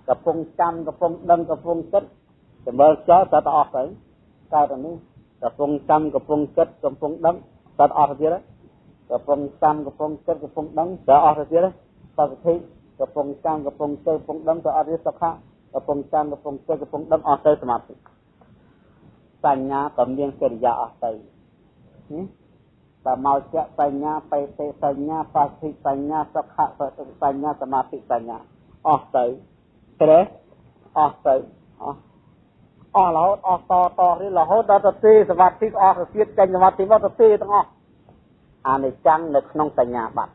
កំពុងចាំកំពុងដឹងកំពុងគិតចម្រើចោលទៅអស់ទៅកើតអានេះកំពុងចាំកំពុងគិតកំពុងដឹងទៅអស់ទៅទៀតកំពុងចាំកំពុងគិតកំពុងដឹងទៅអស់ទៅទៀតបសុទ្ធិកំពុងចាំកំពុងទៅកំពុងដឹងទៅអត់ទេសុខៈកំពុងចាំកំពុងគិតកំពុងដឹងអស់ទៅសមាធិបញ្ញាក៏មានកិរិយាអស់ទៅ បើមកជាបញ្ញាបេតិបញ្ញាបសិបញ្ញាសុខៈបញ្ញាសមាធិបញ្ញាអស់ទៅត្រេះអស់ទៅអស់អស់រហូតអស់តតនេះរហូតដល់ទៅទីសមាធិអស់ទៅទៀតចេញសមាធិមកទៅទីទាំងអស់អានិច្ចំនៅក្នុងសញ្ញាបត្រ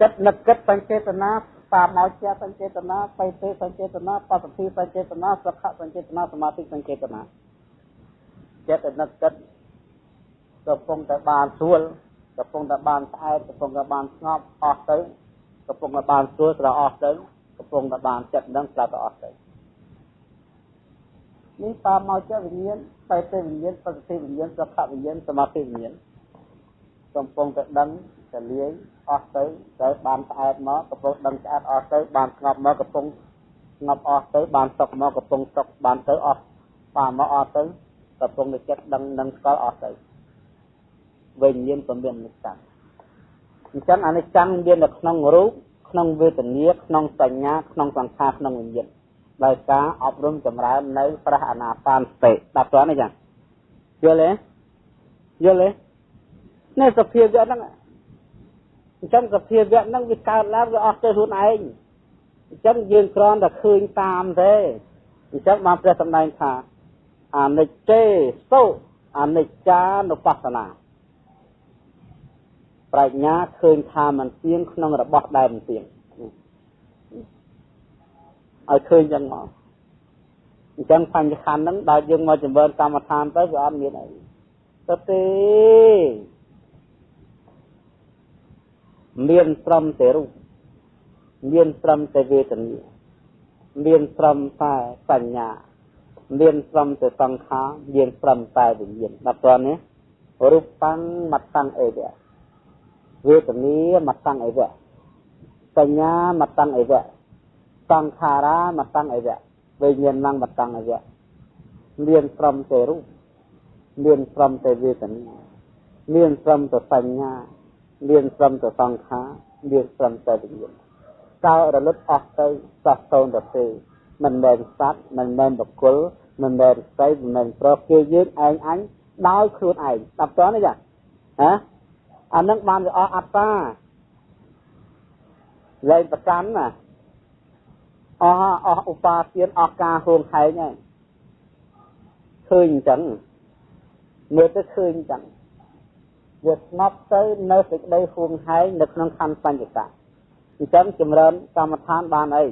ចិត្តនឹកគិតសញ្ចេតនាតាមមកជាសញ្ចេតនាបៃទេសញ្ចេតនាបសទ្ធិសញ្ចេតនាសុខសញ្ចេតនាសមាធិសញ្ចេតនាចិត្តនឹកគិត កំពុងតែបានស្រួលកំពុងតែបានស្អែកកំពុងតែបានស្ងប់អស់ទៅកំពុងតែបានស្រួលស្រអស់ទៅកំពុងតែបានចិត្តនឹងស្លាប់ទៅអស់ទៅនេះតាមមកជាវិញ្ញាណបេតិវិញ្ញាណបសទ្ធិវិញ្ញាណសុខវិញ្ញាណសមាធិវិញ្ញាណកំពុងតែដឹងតែលាយអស់ទៅទៅបានស្អែតមកកំពុងដឹងស្អាតអស់ទៅបានស្ងប់មកកំពុងស្ងប់អស់ទៅបានសុខមកកំពុងសុខបានទៅអស់បានមកអស់ទៅកំពុងតែចិត្តដឹងនឹងស្គាល់អស់ទៅ វិញ្ញាណក៏មានអនិច្ចំអញ្ចឹងអនិច្ចំមាននៅក្នុងរូបក្នុងវេទនាក្នុងសញ្ញាក្នុងសង្ខារក្នុងវិញ្ញាណដោយការអប់រំចម្រើននៅប្រះអនាបានសតិដល់តើនេះចឹងយល់ទេយល់ទេនេះសភាវៈហ្នឹងអញ្ចឹងសភាវៈហ្នឹងវាកើតឡើងវាអស់ទៅខ្លួនឯងអញ្ចឹងយើងគ្រាន់តែឃើញតាមទេអញ្ចឹងបានព្រះសម្ដែងថាអនិច្ចេសុអនិច្ចានុបស្សនា ប្រាជ្ញាឃើញថាมันទៀងក្នុងរបស់ដែលមិនទៀងឲ្យឃើញចឹងមកអញ្ចឹងបញ្ញខណ្ឌហ្នឹងដល់យើងមកចម្រើនកម្មដ្ឋានទៅវាអត់មានអីទៅទេមានត្រឹមតែរូបមានត្រឹមតែវេទនាមានត្រឹមតែបញ្ញាមានត្រឹមតែសង្ខារមានត្រឹមតែវិញ្ញាណដល់តើនេះរូបតាំងមតੰអេវៈ វេទនាមតੰអេវៈបញ្ញាមតੰអេវៈសង្ខារាមតੰអេវៈវិញ្ញាណមតੰអេវៈមានត្រឹមតែរូបមានត្រឹមតែវេទនាមានត្រឹមតែបញ្ញាមានត្រឹមតែសង្ខារមានត្រឹមតែវិញ្ញាណតើរលត់អស់ទៅសោះតូនទៅទេមិនមែនសត្វមិនមែនបុគ្គលមិនមែនស្រីមិនមែនប្រុសគេយើងឯងអញដោយខ្លួនឯងដល់តើនេះចាហ៎ អានឹងបានវាអស់អត្តាលែងប្រកាន់ណាអស់អស់ឧបាទានអស់ការហួងហែងហើយឃើញអញ្ចឹងមើលទៅឃើញអញ្ចឹងវាស្ងប់ទៅនៅសេចក្តីហួងហែងនៅក្នុងខណ្ឌបញ្ចកៈអញ្ចឹងចម្រើនកម្មដ្ឋានបានអី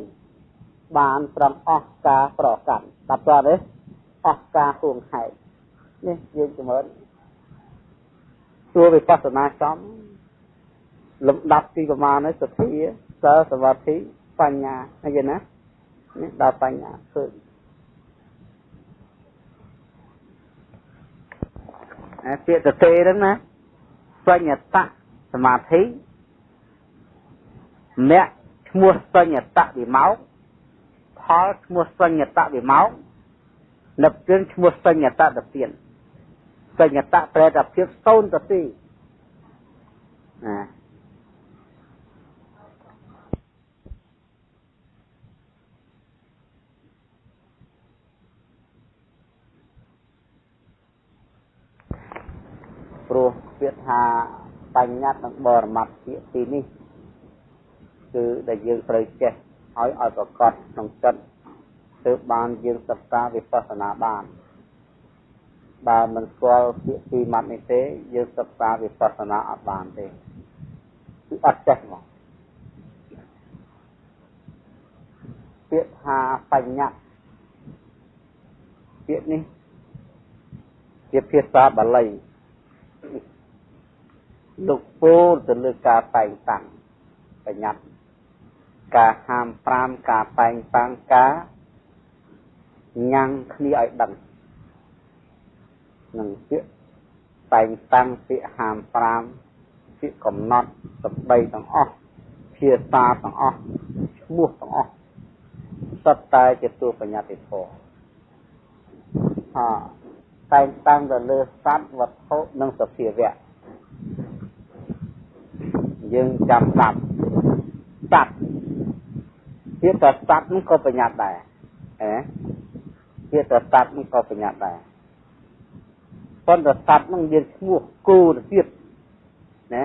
បានត្រឹមអស់ការប្រកាន់ដល់តើទេអស់ការហួងហែកនេះយើងជំរឿន សួរវិបស្សនាចំលំដាប់ទីប្រមាណនេះសទ្ធាសិលសមាធិបញ្ញាអីណានេះដល់បញ្ញាឃើញអាពាក្យតេហ្នឹងណាបញ្ញតសមាធិមគ្គឈ្មោះបញ្ញតវិមោកផលឈ្មោះបញ្ញតវិមោកនិព្វានឈ្មោះបញ្ញតតទាន បញ្ញតប្រែថាភាពសូន្យទៅទីណាព្រោះពាក្យថាបញ្ញត្តិនិងបរមត្ថពាក្យទីនេះគឺដែលយើងត្រូវចេះឲ្យឲ្យប្រកបក្នុងចិត្តទើបបានយើងសិក្សាវិបស្សនាបាន បើមិនស្គាល់ពាក្យពីរម៉ាត់នេះទេយើងសិក្សាវិបស្សនាអត់បានទេគឺអត់ចេះមកពាក្យថាបញ្ញត្តិពាក្យនេះជាភាសាបាលីលោកពោលទៅលើការតែងតាំងបញ្ញត្តិការហាម5ការតែងតាំងការញ៉ាំងគ្នាឲ្យដឹង នឹងពាក្យតែងតាំងពាក្យហាម5ពាក្យកំណត់សម្ដីទាំងអស់ភាសាទាំងអស់ឈ្មោះទាំងអស់សុទ្ធតែជាតួបញ្ញត្តិធម៌អតែងតាំងទៅលើសត្វវត្ថុនិងសភាវៈយើងចាំស្ដាប់សត្វជាតែសត្វនោះក៏បញ្ញត្តិដែរអេជាតែសត្វនោះក៏បញ្ញត្តិដែរ ប៉ុន្តែសត្វនោះមានឈ្មោះគោទៅទៀតណា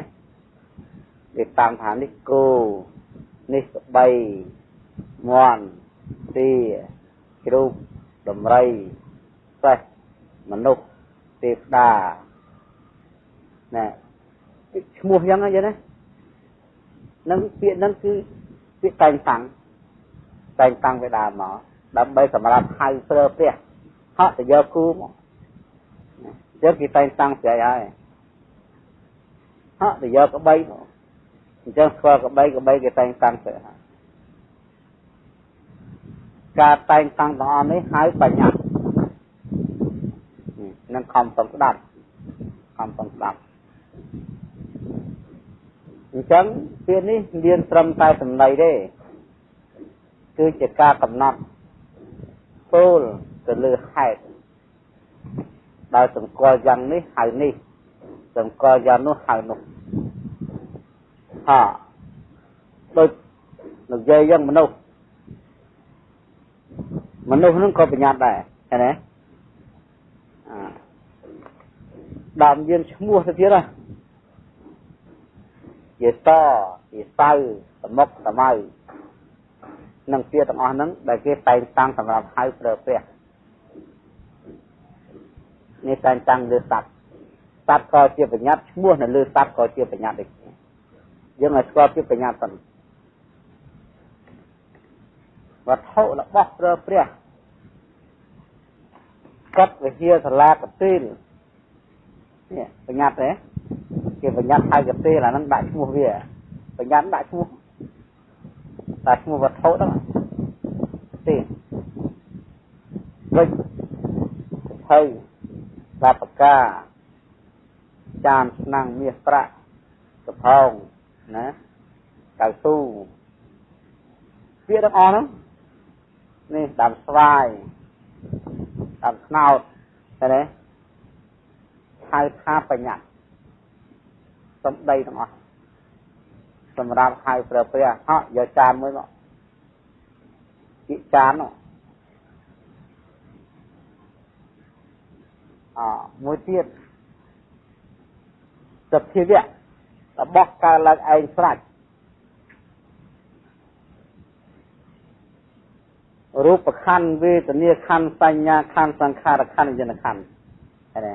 គេតាមថានេះគោនេះស្បីមន់ទាជ្រូកដំរីសេះមនុស្សទេវតាណែឈ្មោះយ៉ាងណាយ៉ាងណានឹងពាក្យនឹងគឺពាក្យតែងតាំងតែងតាំងវាដើមមកដើម្បីសម្រាប់ហៅប្រើព្រះហក់ទៅយកគូមក យកគេតែងតាំងស្រីហើយហក់ទៅយកក្បីមកអញ្ចឹងស្គាល់ក្បីក្បីគេតែងតាំងស្រីហើយការតែងតាំងទាំងអស់នេះហៅបញ្ញានឹងខំសំស្ដាប់ខំសំស្ដាប់អញ្ចឹងពាក្យនេះមានត្រឹមតែសម្ដីទេគឺជាការកំណត់ពោលទៅលើហេតុ ដោយសង្កល់យ៉ាងនេះហៅនេះសង្កល់យ៉ាងនោះហៅនោះហាដូចនិយាយយ៉ាងមនុស្សមនុស្សនឹងក៏បញ្ញត្តិដែរឃើញទេអាដើមយើងឈ្មោះទៅទៀតណាជាតជាសៅសមុកសមៅនិងពាក្យទាំងអស់ហ្នឹងដែលគេតែងតាំងសម្រាប់ហៅប្រើព្រះ នេះតែងតាំងលើសត្វសត្វក៏ជាបញ្ញត្តិឈ្មោះនៅលើសត្វក៏ជាបញ្ញត្តិដូចគ្នាយើងឲ្យស្គាល់ពីបញ្ញត្តិសិនវត្ថុរបស់ប្រើព្រះកត់វិហារសាលាកទីលនេះបញ្ញត្តិទេគេបញ្ញត្តិហើយកទេលអាហ្នឹងដាក់ឈ្មោះវាបញ្ញត្តិដាក់ឈ្មោះដាក់ឈ្មោះវត្ថុហ្នឹងទេវិញទៅ បាបកាចានស្នាំងមាសប្រាក់សផោងណាកៅស៊ូពាក្យទាំងអស់ហ្នឹងនេះដើមស្វាយដើមស្នោតឃើញទេហៅថាបញ្ញត្តិសំដីទាំងអស់សម្រាប់ហៅប្រើព្រះហក់យកចានមួយមកពីចាននោះ អមួយទៀតសភាវៈរបស់កើតឡើងឯងស្រេចរូបខណ្ឌវេទនាខណ្ឌសញ្ញាខណ្ឌសង្ខារខណ្ឌវិញ្ញាណខណ្ឌឃើញទេ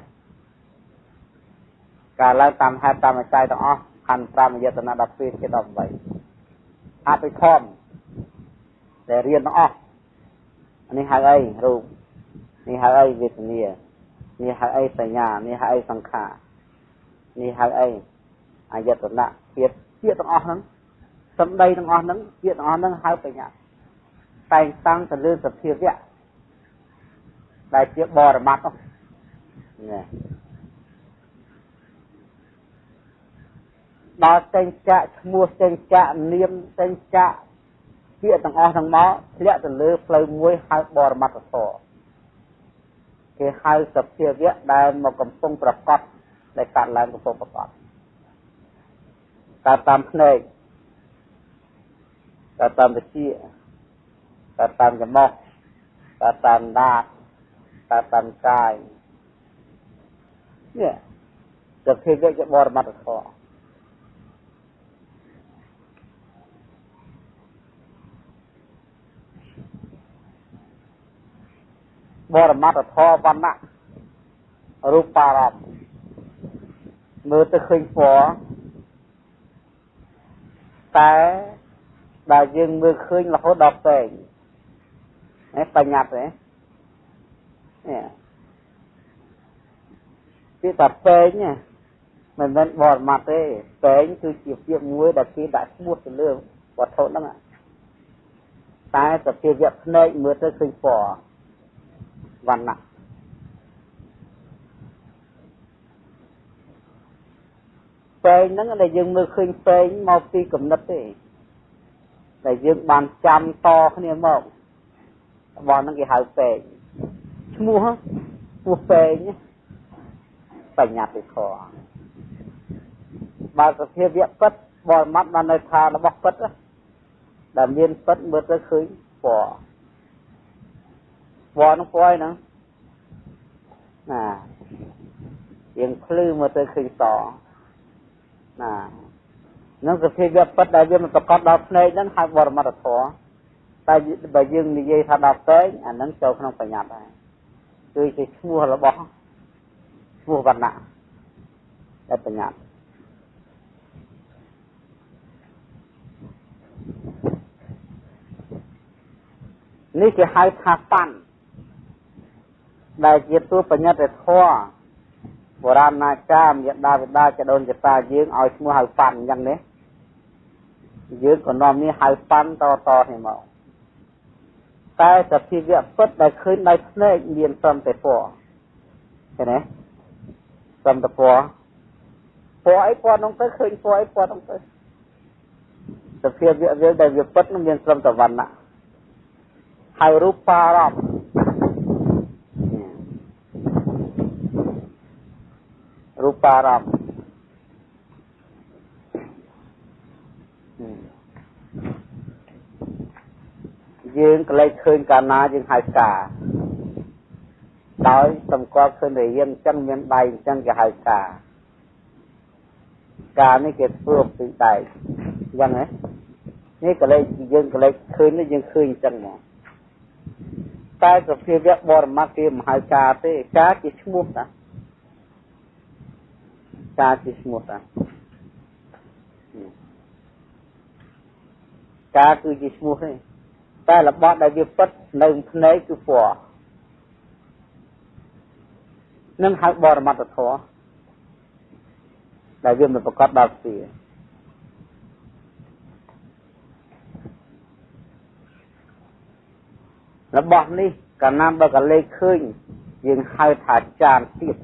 ការឡើងតាមហេតុតាមអច្ច័យទាំងអស់ខណ្ឌ5យតនៈ12ជា18អភិធម្មដែលរៀនទាំងអស់នេះហៅអីរូបនេះហៅអីវេទនា នេះហៅអីសញ្ញានេះហៅអីសង្ខារនេះហៅអីអាយតនៈភាពជាទាំងអស់ហ្នឹងសំដីទាំងអស់ហ្នឹងជាទាំងអស់ហ្នឹងហៅបញ្ញាតែងតាំងទៅលើសភាវៈដែលជាបរមត្តណាដល់ចេញចាក់ឈ្មោះចេញចាក់នាមចេញចាក់ពាក្យទាំងអស់ទាំងមកធ្លាក់ទៅលើផ្លូវមួយហៅបរមត្តធម៌ គេហៅសភាវៈដែលមកកំពុងប្រកបដែលកាត់ឡើងកំពុងប្រកបតាមតាមភ្នែកតាមតាមវិជាតាមតាមច្រមុះតាមតាមដាតតាមតាមកាយនេះសភាវៈជាបរមត្តធម៌ បរមត្តធម៌វណ្ណៈរូបារម្មណ៍មើលទៅឃើញពណ៌តែដែលយើងមើលឃើញរហូតដល់ពេងនេះបញ្ញត្តិទេនេះពីតែពេងមិនមែនបរមត្តទេពេងគឺជាពាក្យមួយដែលគេដាក់ឈ្មោះទៅលើវត្ថុហ្នឹងតែសភាវៈភ្នែកមើលទៅឃើញពណ៌ វណ្ណៈពេងហ្នឹងដែលយើងមើលឃើញពេងមកពីគំនិតទេដែលយើងបានចាំតគ្នាមករបស់ហ្នឹងគេហៅពេងឈ្មោះឈ្មោះពេងបញ្ញត្តិធម៌បើសភាវៈពិតបរមត្តបាននៅថារបស់ពិតដែលមានពិតមើលទៅឃើញពណ៌ ពណ៌នោះពណ៌អីហ្នឹងណាយើងភ្លឺមើលទៅឃើញសណានឹងសភាវៈពិតដែលយើងមិនប្រកបដល់ភ្នែកហ្នឹងហៅបរមត្តធម៌តែបើយើងនិយាយថាដល់ផ្សេងអាហ្នឹងចូលក្នុងបញ្ញត្តិដែរគឺជាឈ្មោះរបស់ឈ្មោះវណ្ណៈដែលបញ្ញត្តិនេះគេហៅថាប៉ាន់ ដែលជាទួបញ្ញត្តិធម៌បុរាណណាចាមយដាវិដាចដូនចតាយើងឲ្យឈ្មោះហៅប៉ាន់អញ្ចឹងនេះយើងក៏នាំនេះហៅប៉ាន់តតនេះមកតែសភាវៈពិតដែលឃើញដោយភ្នែកមានត្រឹមតែពណ៌ឃើញទេត្រឹមតែពណ៌ពណ៌អីពណ៌នោះទៅឃើញពណ៌អីពណ៌នោះទៅសភាវៈវាដែលវាពិតនឹងមានត្រឹមតែវណ្ណៈហើយរូបារម្មណ៍ រូបារម្មណ៍យើងកលេចឃើញកាលណាយើងហៅកាដោយសម្គាល់ឃើញរៀងអញ្ចឹងមានដៃអញ្ចឹងគេហៅកាកានេះគេធ្វើពីដៃអញ្ចឹងហ៎នេះកលេចយើងកលេចឃើញនេះយើងឃើញអញ្ចឹងមកតែសភាវៈបរមត្តគេមិនហៅកាទេកាជាឈ្មោះតា កាជាឈ្មោះតាកាគឺជាឈ្មោះទេតែរបស់ដែលវាពិតនៅភ្នែកគឺពណ៌នឹងហៅបរមត្តធម៌ដែលវាមិនប្រកបដល់វារបស់នេះកាលណាបើកលេខឃើញយើងហៅថាចានទៀត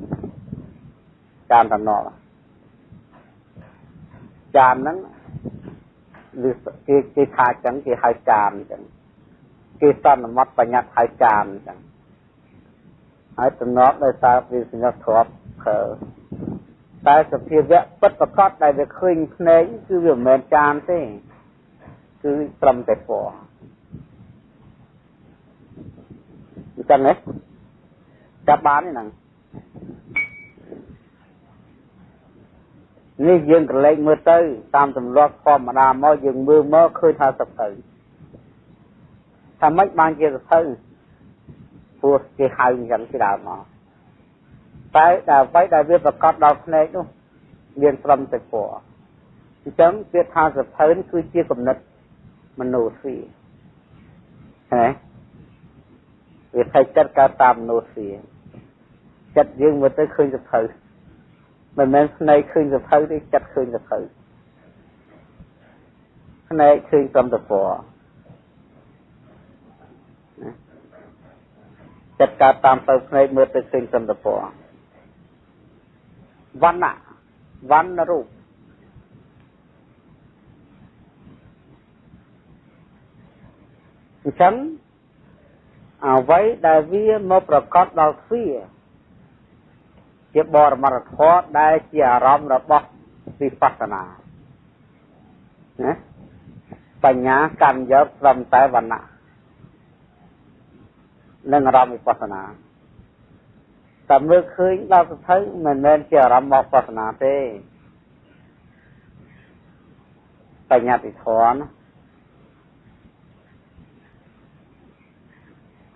ចានតំណល់ចានហ្នឹងឬគេគេថាចឹងគេហៅចានចឹងគេសន្មត់បញ្ញត្តិហៅចានចឹងហើយតំណត់ដោយសារវាសញ្ញាធ្លាប់ខើតែសភាវៈពិតប្រកបដែលវាឃើញភ្នែកគឺវាមិនមែនចានទេគឺត្រឹមតែពណ៌អញ្ចឹងណាចាប់បានទេហ្នឹង នេះយើងកលែងមើលទៅ តាមទម្លាប់ធម្មតាមកយើងមើលមកឃើញថាសភៅថាម៉េចបានជាសភៅព្រោះគេហៅអញ្ចឹងពីដើមមកតែតែអ្វីដែលវាប្រកបដល់ភ្នែកនោះមានត្រឹមតែពណ៌អញ្ចឹងពាក្យថាសភៅគឺជាគំនិតមនោទ្វាហ៎វាថៃចិត្តកើតតាមមនុស្សវាចិត្តយើងមើលទៅឃើញសភៅ មិនមែនភ្នែកឃើញសភៅទេចិត្តឃើញសភៅភ្នែកឃើញត្រឹមតែពណ៌ចិត្តកើតតាមទៅភ្នែកមើលទៅឃើញត្រឹមតែពណ៌វណ្ណៈវណ្ណរូបអញ្ចឹងអ្វីដែលវាមកប្រកបដល់ទ្វា ជាបរមត្ថធម៌ដែលជាអារម្មណ៍របស់វិបស្សនាណាបញ្ញាកម្មយកត្រឹមតែវណ្ណៈនិងអារម្មណ៍វិបស្សនាតែមើលឃើញដល់សភៅមិនមែនជាអារម្មណ៍មកបស្សនាទេបញ្ញាតិធម៌ណា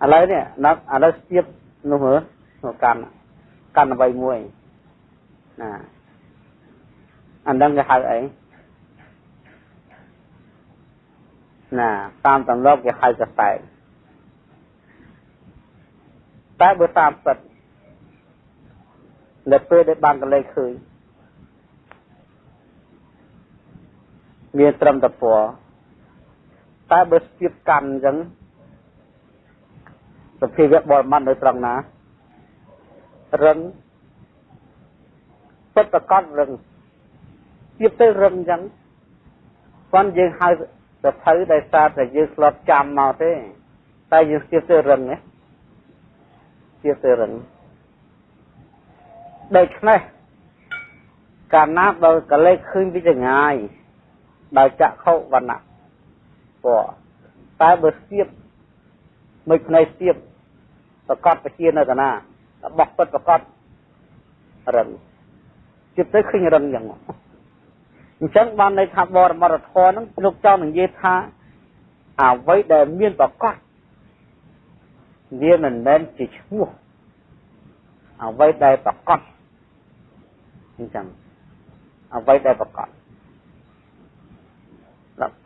ឥឡូវនេះណាឥឡូវស្ទាបនោះមើលនោះកាន់ កាន់អ្វីមួយណាអានឹងគេហៅអីណាតាមទម្លាប់គេហៅកសែតតែបើតាមពិតនៅពេលដែលបានកលេសឃើញមានត្រឹមតែពណ៌តែបើស្ទាបកាន់អញ្ចឹងសភាវៈបរមត្តនៅត្រង់ណា រឹងពិតប្រកបរឹងទៀតទៅរឹងអញ្ចឹងប៉ុន្តែយើងហៅសភៅដែលសារតែយើងស្លត់ចាំមកទេ តែយើងទៀតទៅរឹងណាទៀតទៅរឹងដូច្នេះកាលណាបើកលេសឃើញពីចងាយដោយចក្ខុវណ្ណៈពណ៌តែបើស្ទាបមួយភ្នែកស្ទាបប្រកបពជានៅកណា របស់ពិតប្រកបរឹងជិតទៅឃើញរឹងយ៉ាងអញ្ចឹងបានន័យថាបរមត្ថធម៌ហ្នឹងលោកចង់និយាយថាអ្វីដែលមានប្រកបវាមិនមែនជាឈ្មោះអ្វីដែលប្រកបអញ្ចឹងអ្វីដែលប្រកប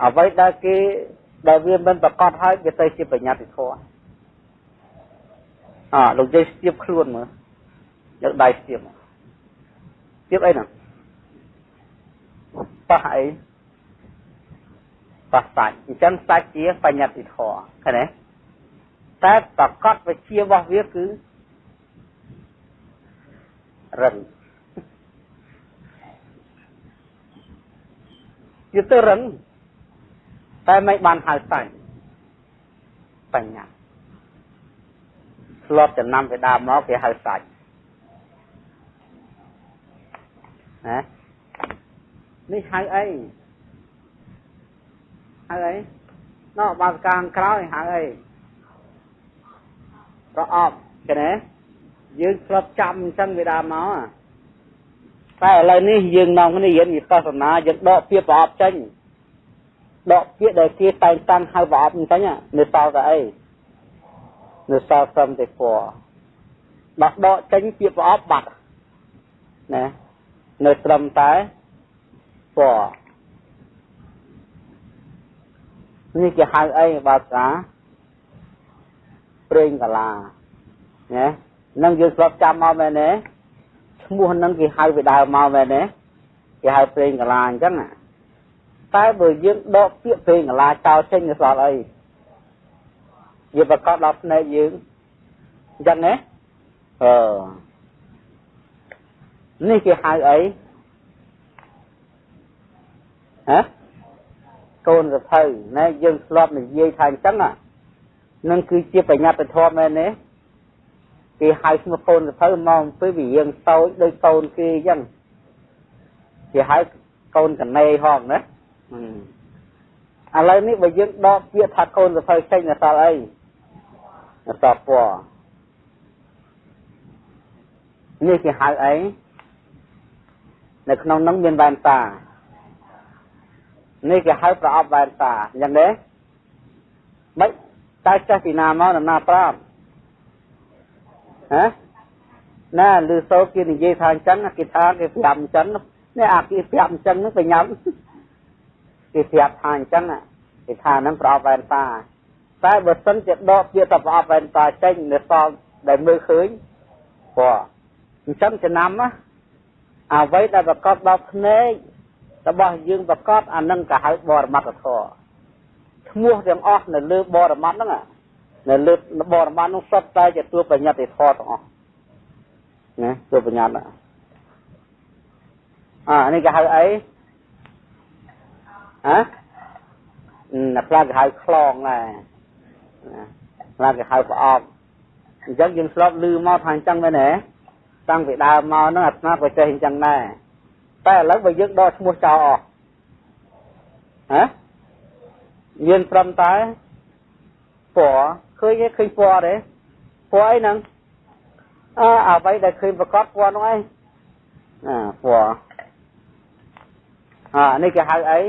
អ្វីដែលគេដែលវាមិនប្រកបហើយវាទៅជាបញ្ញត្តិធម៌ អលោកយាយស្ទាបខ្លួនមើលយកដៃស្ទាបស្ទាបអីហ្នឹងប៉ះអីប៉ះសាច់អញ្ចឹងសាច់ជាបញ្ញត្តិធម៌ឃើញទេតែប្រកបវិជារបស់វាគឺរឹងវាទៅរឹងតែមិនបានហៅសាច់បញ្ញា ធ្លាប់ចំណាំពីដើមមកគេហៅសាច់ណានេះហៅអីហៅអីណោះបាសកាខាងក្រោយហៅអីប្រអប់ឃើញទេយើងធ្លាប់ចាំអញ្ចឹងពីដើមមកតែឥឡូវនេះយើងនាំគ្នារៀនវិបស្សនាយើងដកពាក្យប្រអប់ចេញដកពាក្យដែលគេតែងតាំងហៅប្រអប់អញ្ចឹងនៅសល់តែអី នៅសល់ត្រឹមតែពណ៌ដោះដកចេញពាក្យប្រអប់បាត់ណានៅត្រឹមតែពណ៌នេះគេហៅអីបើកាប្រេងកាឡាណានឹងយើងស្រុកចាំមកមែនទេឈ្មោះនឹងគេហៅពីដើមមកមែនទេគេហៅប្រេងកាឡាអញ្ចឹងតែបើយើងដកពាក្យប្រេងកាឡាចោលចេញទៅស្អល់អី វាប្រកបដល់ភ្នែកយើងអញ្ចឹងណាអឺនេះគេហៅអីហ៎កូនសភៅណែយើងធ្លាប់និយាយថាអញ្ចឹងនឹងគឺជាបញ្ញត្តិធម៌មែនទេគេហៅឈ្មោះកូនសភៅមកអំពីវិយើងតូចដូចកូនគេអញ្ចឹងគេហៅកូនកណេហងណាឥឡូវនេះបើយើងដកពាក្យថាកូនសភៅចេញដល់ស ល់អីអសពណ៌នេះគេហៅអីនៅក្នុងនោះមានវ៉ែនតានេះគេហៅប្រអប់វ៉ែនតាអញ្ចឹងទេមិនតើចេះពីណាមកណាប្រាប់ហ៎ណាឮសូរគេនិយាយថាអញ្ចឹងគេថាគេប្រាប់អញ្ចឹងនេះអាគេប្រាប់អញ្ចឹងនឹងបញ្ញាគេប្រាប់ថាអញ្ចឹងគេថាហ្នឹងប្រអប់វ៉ែនតា តែបើសិនជាដកពាក្យតប្រអប់វ៉ែនតាចេញនៅសល់ដែលមើលឃើញព្រោះអញ្ចឹងចំណាំណាអ្វីដែលប្រកបដល់ភ្នែករបស់យើងប្រកបអានឹងក៏ហៅបរមត្តធម៌ឈ្មោះទាំងអស់នៅលើបរមត្តហ្នឹងនៅលើបរមត្តនោះសុទ្ធតែជាតួបញ្ញត្តិធម៌ទាំងអស់ណាតួបញ្ញត្តិអានេះគេហៅអីហ៎ណាខ្លះគេហៅខ្លងដែរ ណាខ្លះគេហៅប្រអប់អញ្ចឹងយើងស្លប់លឺមកថាអញ្ចឹងមែនទេតាំងពីដើមមកហ្នឹងអាត្មាក៏ចេះអញ្ចឹងដែរតែឥឡូវបើយើងដកឈ្មោះចោលអស់ហ៎មានត្រឹមតែពណ៌ឃើញទេឃើញពណ៌ទេពណ៌អីហ្នឹងអើអ្វីដែលឃើញប្រកបពណ៌ហ្នឹងឯងអាពណ៌អានេះគេហៅអី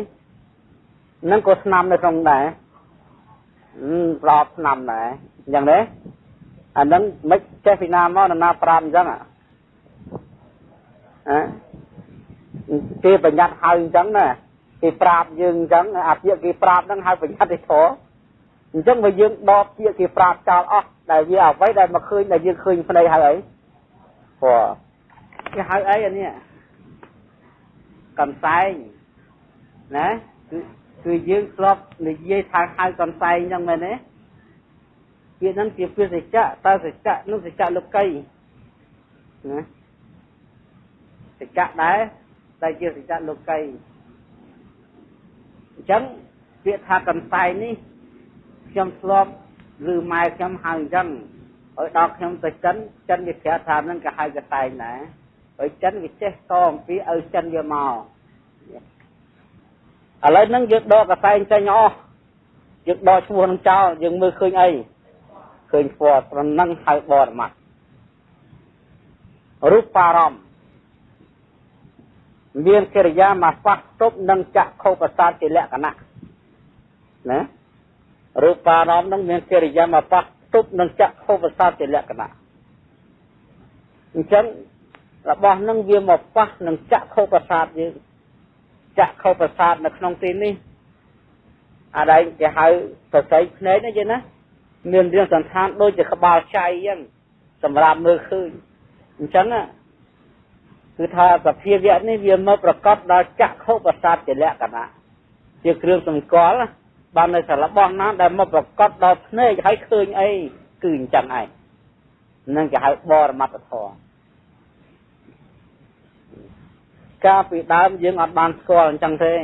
នឹងក៏ស្នាមនៅក្នុងដែរ ប្រອບស្នាមដែរអញ្ចឹងទេអានឹងមិនចេះពីណាមកណាប្រាប់អញ្ចឹងអាគេបញ្ញត្តិហើយអញ្ចឹងណាគេប្រាប់យើងអញ្ចឹងអាពាក្យគេប្រាប់ហ្នឹងហើយបញ្ញត្តិឯធរអញ្ចឹងបើយើងដកពាក្យគេប្រាប់ចោលអស់ដែលវាអ្វីដែលមកឃើញដែលយើងឃើញភ្នែកហើយអីព្រោះគេហៅអីអានេះកំសែងណាគឺ គឺយើងធ្លាប់និយាយថាហៅកំសែងអញ្ចឹងមែនទេពាក្យហ្នឹងជាពាក្យសច្ចៈតើសច្ចៈនោះសច្ចៈលោកីណាសច្ចៈដែរតែជាសច្ចៈលោកីអញ្ចឹងពាក្យថាកំសែងនេះខ្ញុំធ្លាប់ឬម៉ែខ្ញុំហៅអញ្ចឹងឲ្យដល់ខ្ញុំទៅចិនចិនវាប្រាប់ថាហ្នឹងក៏ហៅកសែងដែរហើយចិនវាចេះតអំពីឲ្យចិនវាមក ឥឡូវហ្នឹងយើងដកកសែងចេញអស់យើងដកឈ្មោះនឹងចោលយើងមើលឃើញអីឃើញពណ៌ត្រនឹងហៅបរមត្តរូបអារម្មណ៍មានកិរិយាមកប៉ះទប់នឹងចក្ខុប្រសាទជាលក្ខណៈណារូបអារម្មណ៍នឹងមានកិរិយាមកប៉ះទប់នឹងចក្ខុប្រសាទជាលក្ខណៈអញ្ចឹងរបស់នឹងវាមកប៉ះនឹងចក្ខុប្រសាទយើង ចក្ខុប្រសាទនៅក្នុងទីនេះអាដែលគេហៅសរសៃភ្នែកណាយេណាមានរាងសន្តានដូចជាក្បាលចៃអញ្ចឹងសម្រាប់មើលឃើញអញ្ចឹងគឺថាសភាវៈនេះវាមកប្រកបដោយចក្ខុប្រសាទជាលក្ខណៈជាគ្រឿងសម្គាល់បាននៅសាររបស់ណាដែលមកប្រកបដោយភ្នែកហើយឃើញអីគឺអញ្ចឹងឯងនឹងគេហៅបរមត្តធម៌ កាលពីដើមយើងអត់បានស្គាល់អញ្ចឹងទេ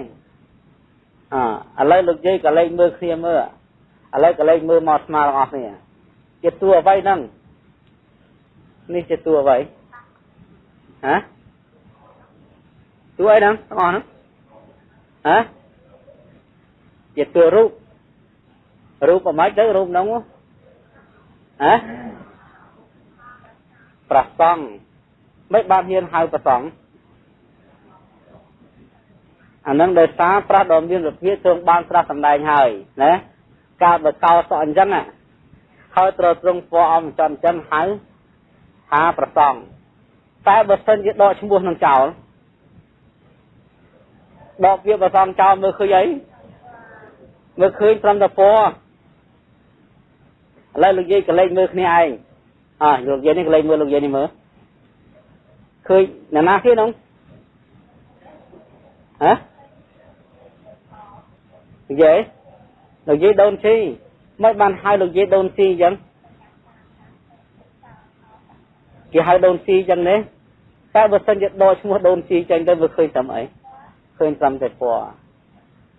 អឥឡូវលោកយាយក៏លេខមើលគ្នាមើលឥឡូវក៏លេខមើលមកស្មាទាំងអស់គ្នាជាតួអ្វីហ្នឹងនេះជាតួអ្វីហ៎តួអីហ្នឹងទាំងអស់ហ្នឹងហ៎ជាតួរូបរូបអ្ម៉េចទៅរូបហ្នឹងហ៎ប្រសង់មិនបានហ៊ានហៅប្រសង់ អានឹងដោយសារប្រាស់ដ៏មានវិភាទ្រង់បានត្រាស់សម្ដែងហើយណាកាលបើកោសអញ្ចឹងហើយត្រូវទ្រង់ពណ៌អំចន្ទអញ្ចឹងហៅថាប្រសងតែបើសិនជាដកឈ្មោះនឹងចោលដកវាប្រសងចោលមើលឃើញអីមើលឃើញត្រឹមតែពណ៌ឥឡូវលោកយាយកលេចមើលគ្នាឯងអើលោកយាយនេះកលេចមើលលោកយាយនេះមើលឃើញអ្នកណាគេនោះហ៎ និយាយលោកយាយដូនស៊ីមិនបានហៅលោកយាយដូនស៊ីអញ្ចឹងគេហៅដូនស៊ីអញ្ចឹងទេតែបើសិនជាដកឈ្មោះដូនស៊ីចេញទៅវាឃើញតាមអីឃើញតាមតែពណ៌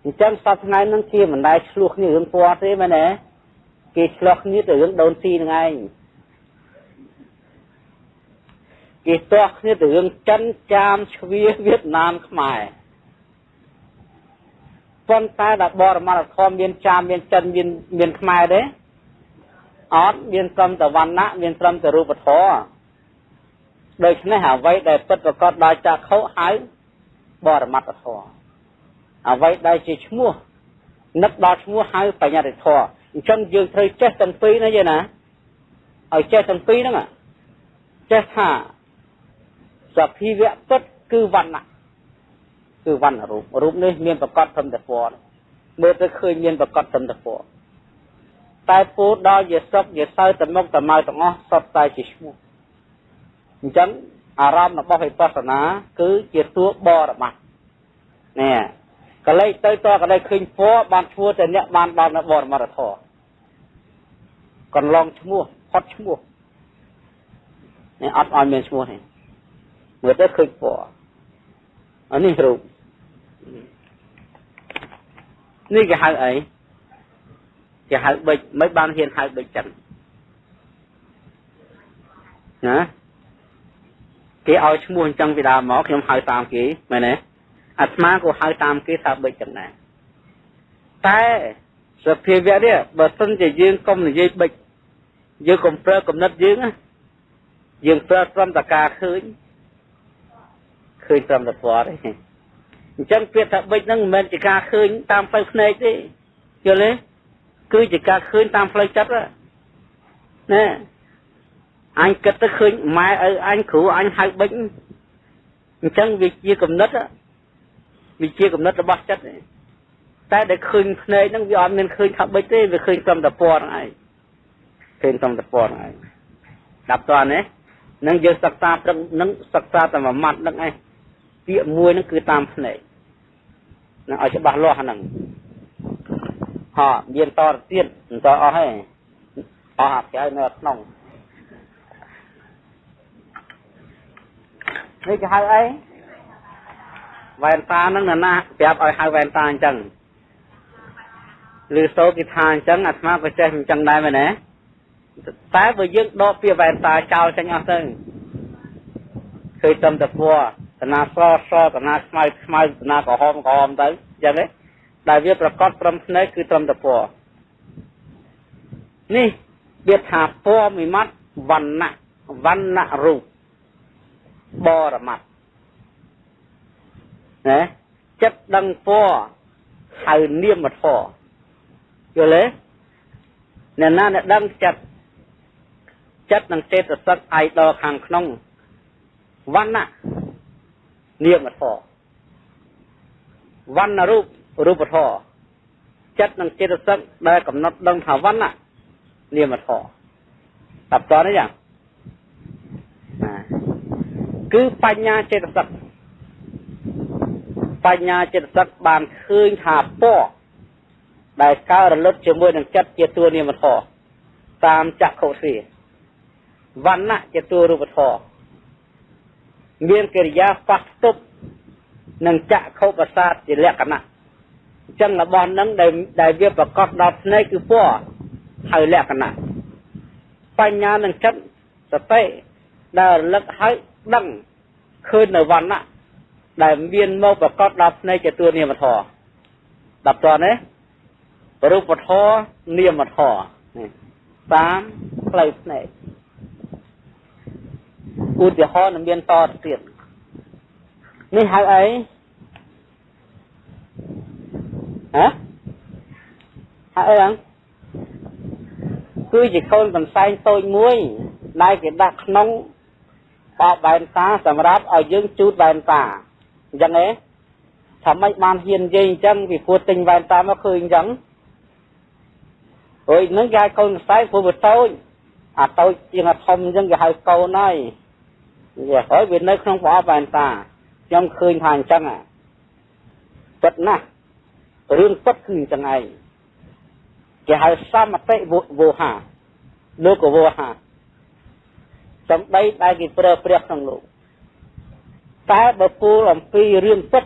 អញ្ចឹងសប្តាហ៍ថ្ងៃហ្នឹងគេមិនដែលឆ្លោះគ្នារឿងពណ៌ទេមែនទេគេឆ្លោះគ្នាទៅរឿងដូនស៊ីនឹងឯងគេទាស់គ្នាទៅរឿងចិនចាមជ្វាវៀតណាមខ្មែរ ប៉ុន្តែដល់បរមត្ថធម៌មានចាមមានចិនមានមានខ្មែរទេអត់មានត្រឹមតែវណ្ណៈមានត្រឹមតែរូបធម៌ដូច្នេះអ្វីដែលពិតប្រកបដោយចក្ខុហៅបរមត្ថធម៌អ្វីដែលជាឈ្មោះនឹកដល់ឈ្មោះហៅបញ្ញត្តិធម៌អញ្ចឹងយើងត្រូវចេះទាំងពីរណាយេណាឲ្យចេះទាំងពីរហ្នឹងចេះថាសភាវៈពិតគឺវណ្ណៈ គឺវណ្ណរូបរូបនេះមានប្រកបត្រឹមតែពណ៌មើលទៅឃើញមានប្រកបត្រឹមតែពណ៌តែពូដល់ជាសុខជាសៅទៅមុខទៅមកទាំងអស់សុទ្ធតែជាឈ្មោះអញ្ចឹងអារម្មណ៍របស់វិបស្សនាគឺជាតួបរមត្ថនេះកលេចទៅតកលេចឃើញពណ៌បានឈ្មោះតែអ្នកបានដល់នៅបរមត្ថធម៌កន្លងឈ្មោះផុតឈ្មោះនេះអត់ឲ្យមានឈ្មោះទេមើលទៅឃើញពណ៌អានេះរូប នេះគេហៅអីគេហៅបិចមិនបានហ៊ានហៅបិចចឹងណាគេឲ្យឈ្មោះអញ្ចឹងពីដើមមកខ្ញុំហៅតាមគេមែនទេអាត្មាក៏ហៅតាមគេថាបិចចឹងដែរតែសភាវៈនេះបើសិនជាយើងកុំនិយាយបិចយើងកុំប្រើកំណត់យើងណាយើងប្រើត្រឹមតការឃើញឃើញត្រឹមតែពណ៌ទេ អញ្ចឹងពាក្យថាបិចហ្នឹងមិនមែនជាការឃើញតាមផ្លូវភ្នែកទេយល់ទេគឺជាការឃើញតាមផ្លូវចិត្តណាអញគិតទៅឃើញម៉ែឪអញគ្រូអញហៅបិចអញ្ចឹងវាជាកំណត់វាជាកំណត់របស់ចិត្តតែដែលឃើញភ្នែកហ្នឹងវាអត់មានឃើញថាបិចទេវាឃើញត្រឹមតែពណ៌ហ្នឹងឯងឃើញត្រឹមតែពណ៌ហ្នឹងឯងដល់តើណានឹងយើងសិក្សាព្រឹកនឹងសិក្សាតែមួយម៉ាត់ហ្នឹងឯង ពាក្យមួយហ្នឹងគឺតាមភ្នែកនឹងឲ្យច្បាស់លាស់ហ្នឹងហ่าមានតរទៀតមិនតអស់ទេអស់អាក្រៅនៅក្នុងនេះគេហៅអីវ៉ែនតាហ្នឹងណាប្រាប់ឲ្យហៅវ៉ែនតាអញ្ចឹងឬសូគេថាអញ្ចឹងអាត្មាក៏ចេះអញ្ចឹងដែរមែនទេតែបើយើងដកពាក្យវ៉ែនតាចោលចេញអស់ទៅឃើញតំតពណ៌ត ណាស្រស្រតណាខ្មៅខ្មៅតណាក្រហមក្រហមទៅអញ្ចឹងទេដែលវាប្រកបត្រឹមភ្នែកគឺត្រឹមតែពណ៌នេះវាថាពណ៌មួយម៉ាត់វណ្ណៈវណ្ណៈរូបបរមត្តណាចិត្តដឹងពណ៌ហៅនាមធម៌យល់ទេអ្នកណាអ្នកដឹងចិត្តចិត្តនឹងចេតសិកអាយដល់ខាងក្នុងវណ្ណៈ នាមធម៌វណ្ណរូបរូបធម៌ចិត្តនិងចេតសិកដែលកំណត់ដឹងថាវណ្ណៈនាមធម៌តាប់តនេះយ៉ាងគឺបញ្ញាចេតសិកបញ្ញាចេតសិកបានឃើញថាពណ៌ដែលកើតរលត់ជាមួយនឹងចិត្តជាតួនាមធម៌តាមចក្ខុទ្រាវណ្ណៈជាតួរូបធម៌ មានកិរិយាប៉ះទប់នឹងចក្ខុប្រសាទជាលក្ខណៈអញ្ចឹងរបស់នឹងដែលដែលវាប្រកបដល់ភ្នែកគឺពណ៌ហើយលក្ខណៈបញ្ញានឹងចិត្តសតិដែលរលឹកហើយដឹងឃើញនៅវណ្ណៈដែលមានមកប្រកបដល់ភ្នែកជាតួនាមធម៌ដល់តនេះរូបធម៌នាមធម៌នេះតាមផ្លូវភ្នែក ឧទាហរណ៍នឹងមានតទៅទៀតនេះហៅអីហ៎ហៅអីហ្នឹងគឺជាកូនកន្សែងតូចមួយដែលគេដាក់ក្នុងបបបែនតាសម្រាប់ឲ្យយើងជូតបែនតាអញ្ចឹងទេថាម៉េចបានហ៊ាននិយាយអញ្ចឹងពីព្រោះទិញបែនតាមកឃើញអញ្ចឹងអុយនឹងគេហៅកូនខ្សែព្រោះវាតូចអាតូចជាងអាធំអញ្ចឹងគេហៅកូនហើយ វាហើយវានៅក្នុងប្រអប់បែនតាខ្ញុំឃើញថាអញ្ចឹងពិតណាស់រឿងពិតគឺអញ្ចឹងឯងគេហៅសមតិវោហាលោកវោហាសំដីដែលគេប្រើប្រាស់ក្នុងលោកតែបើពូលអំពីរឿងពិត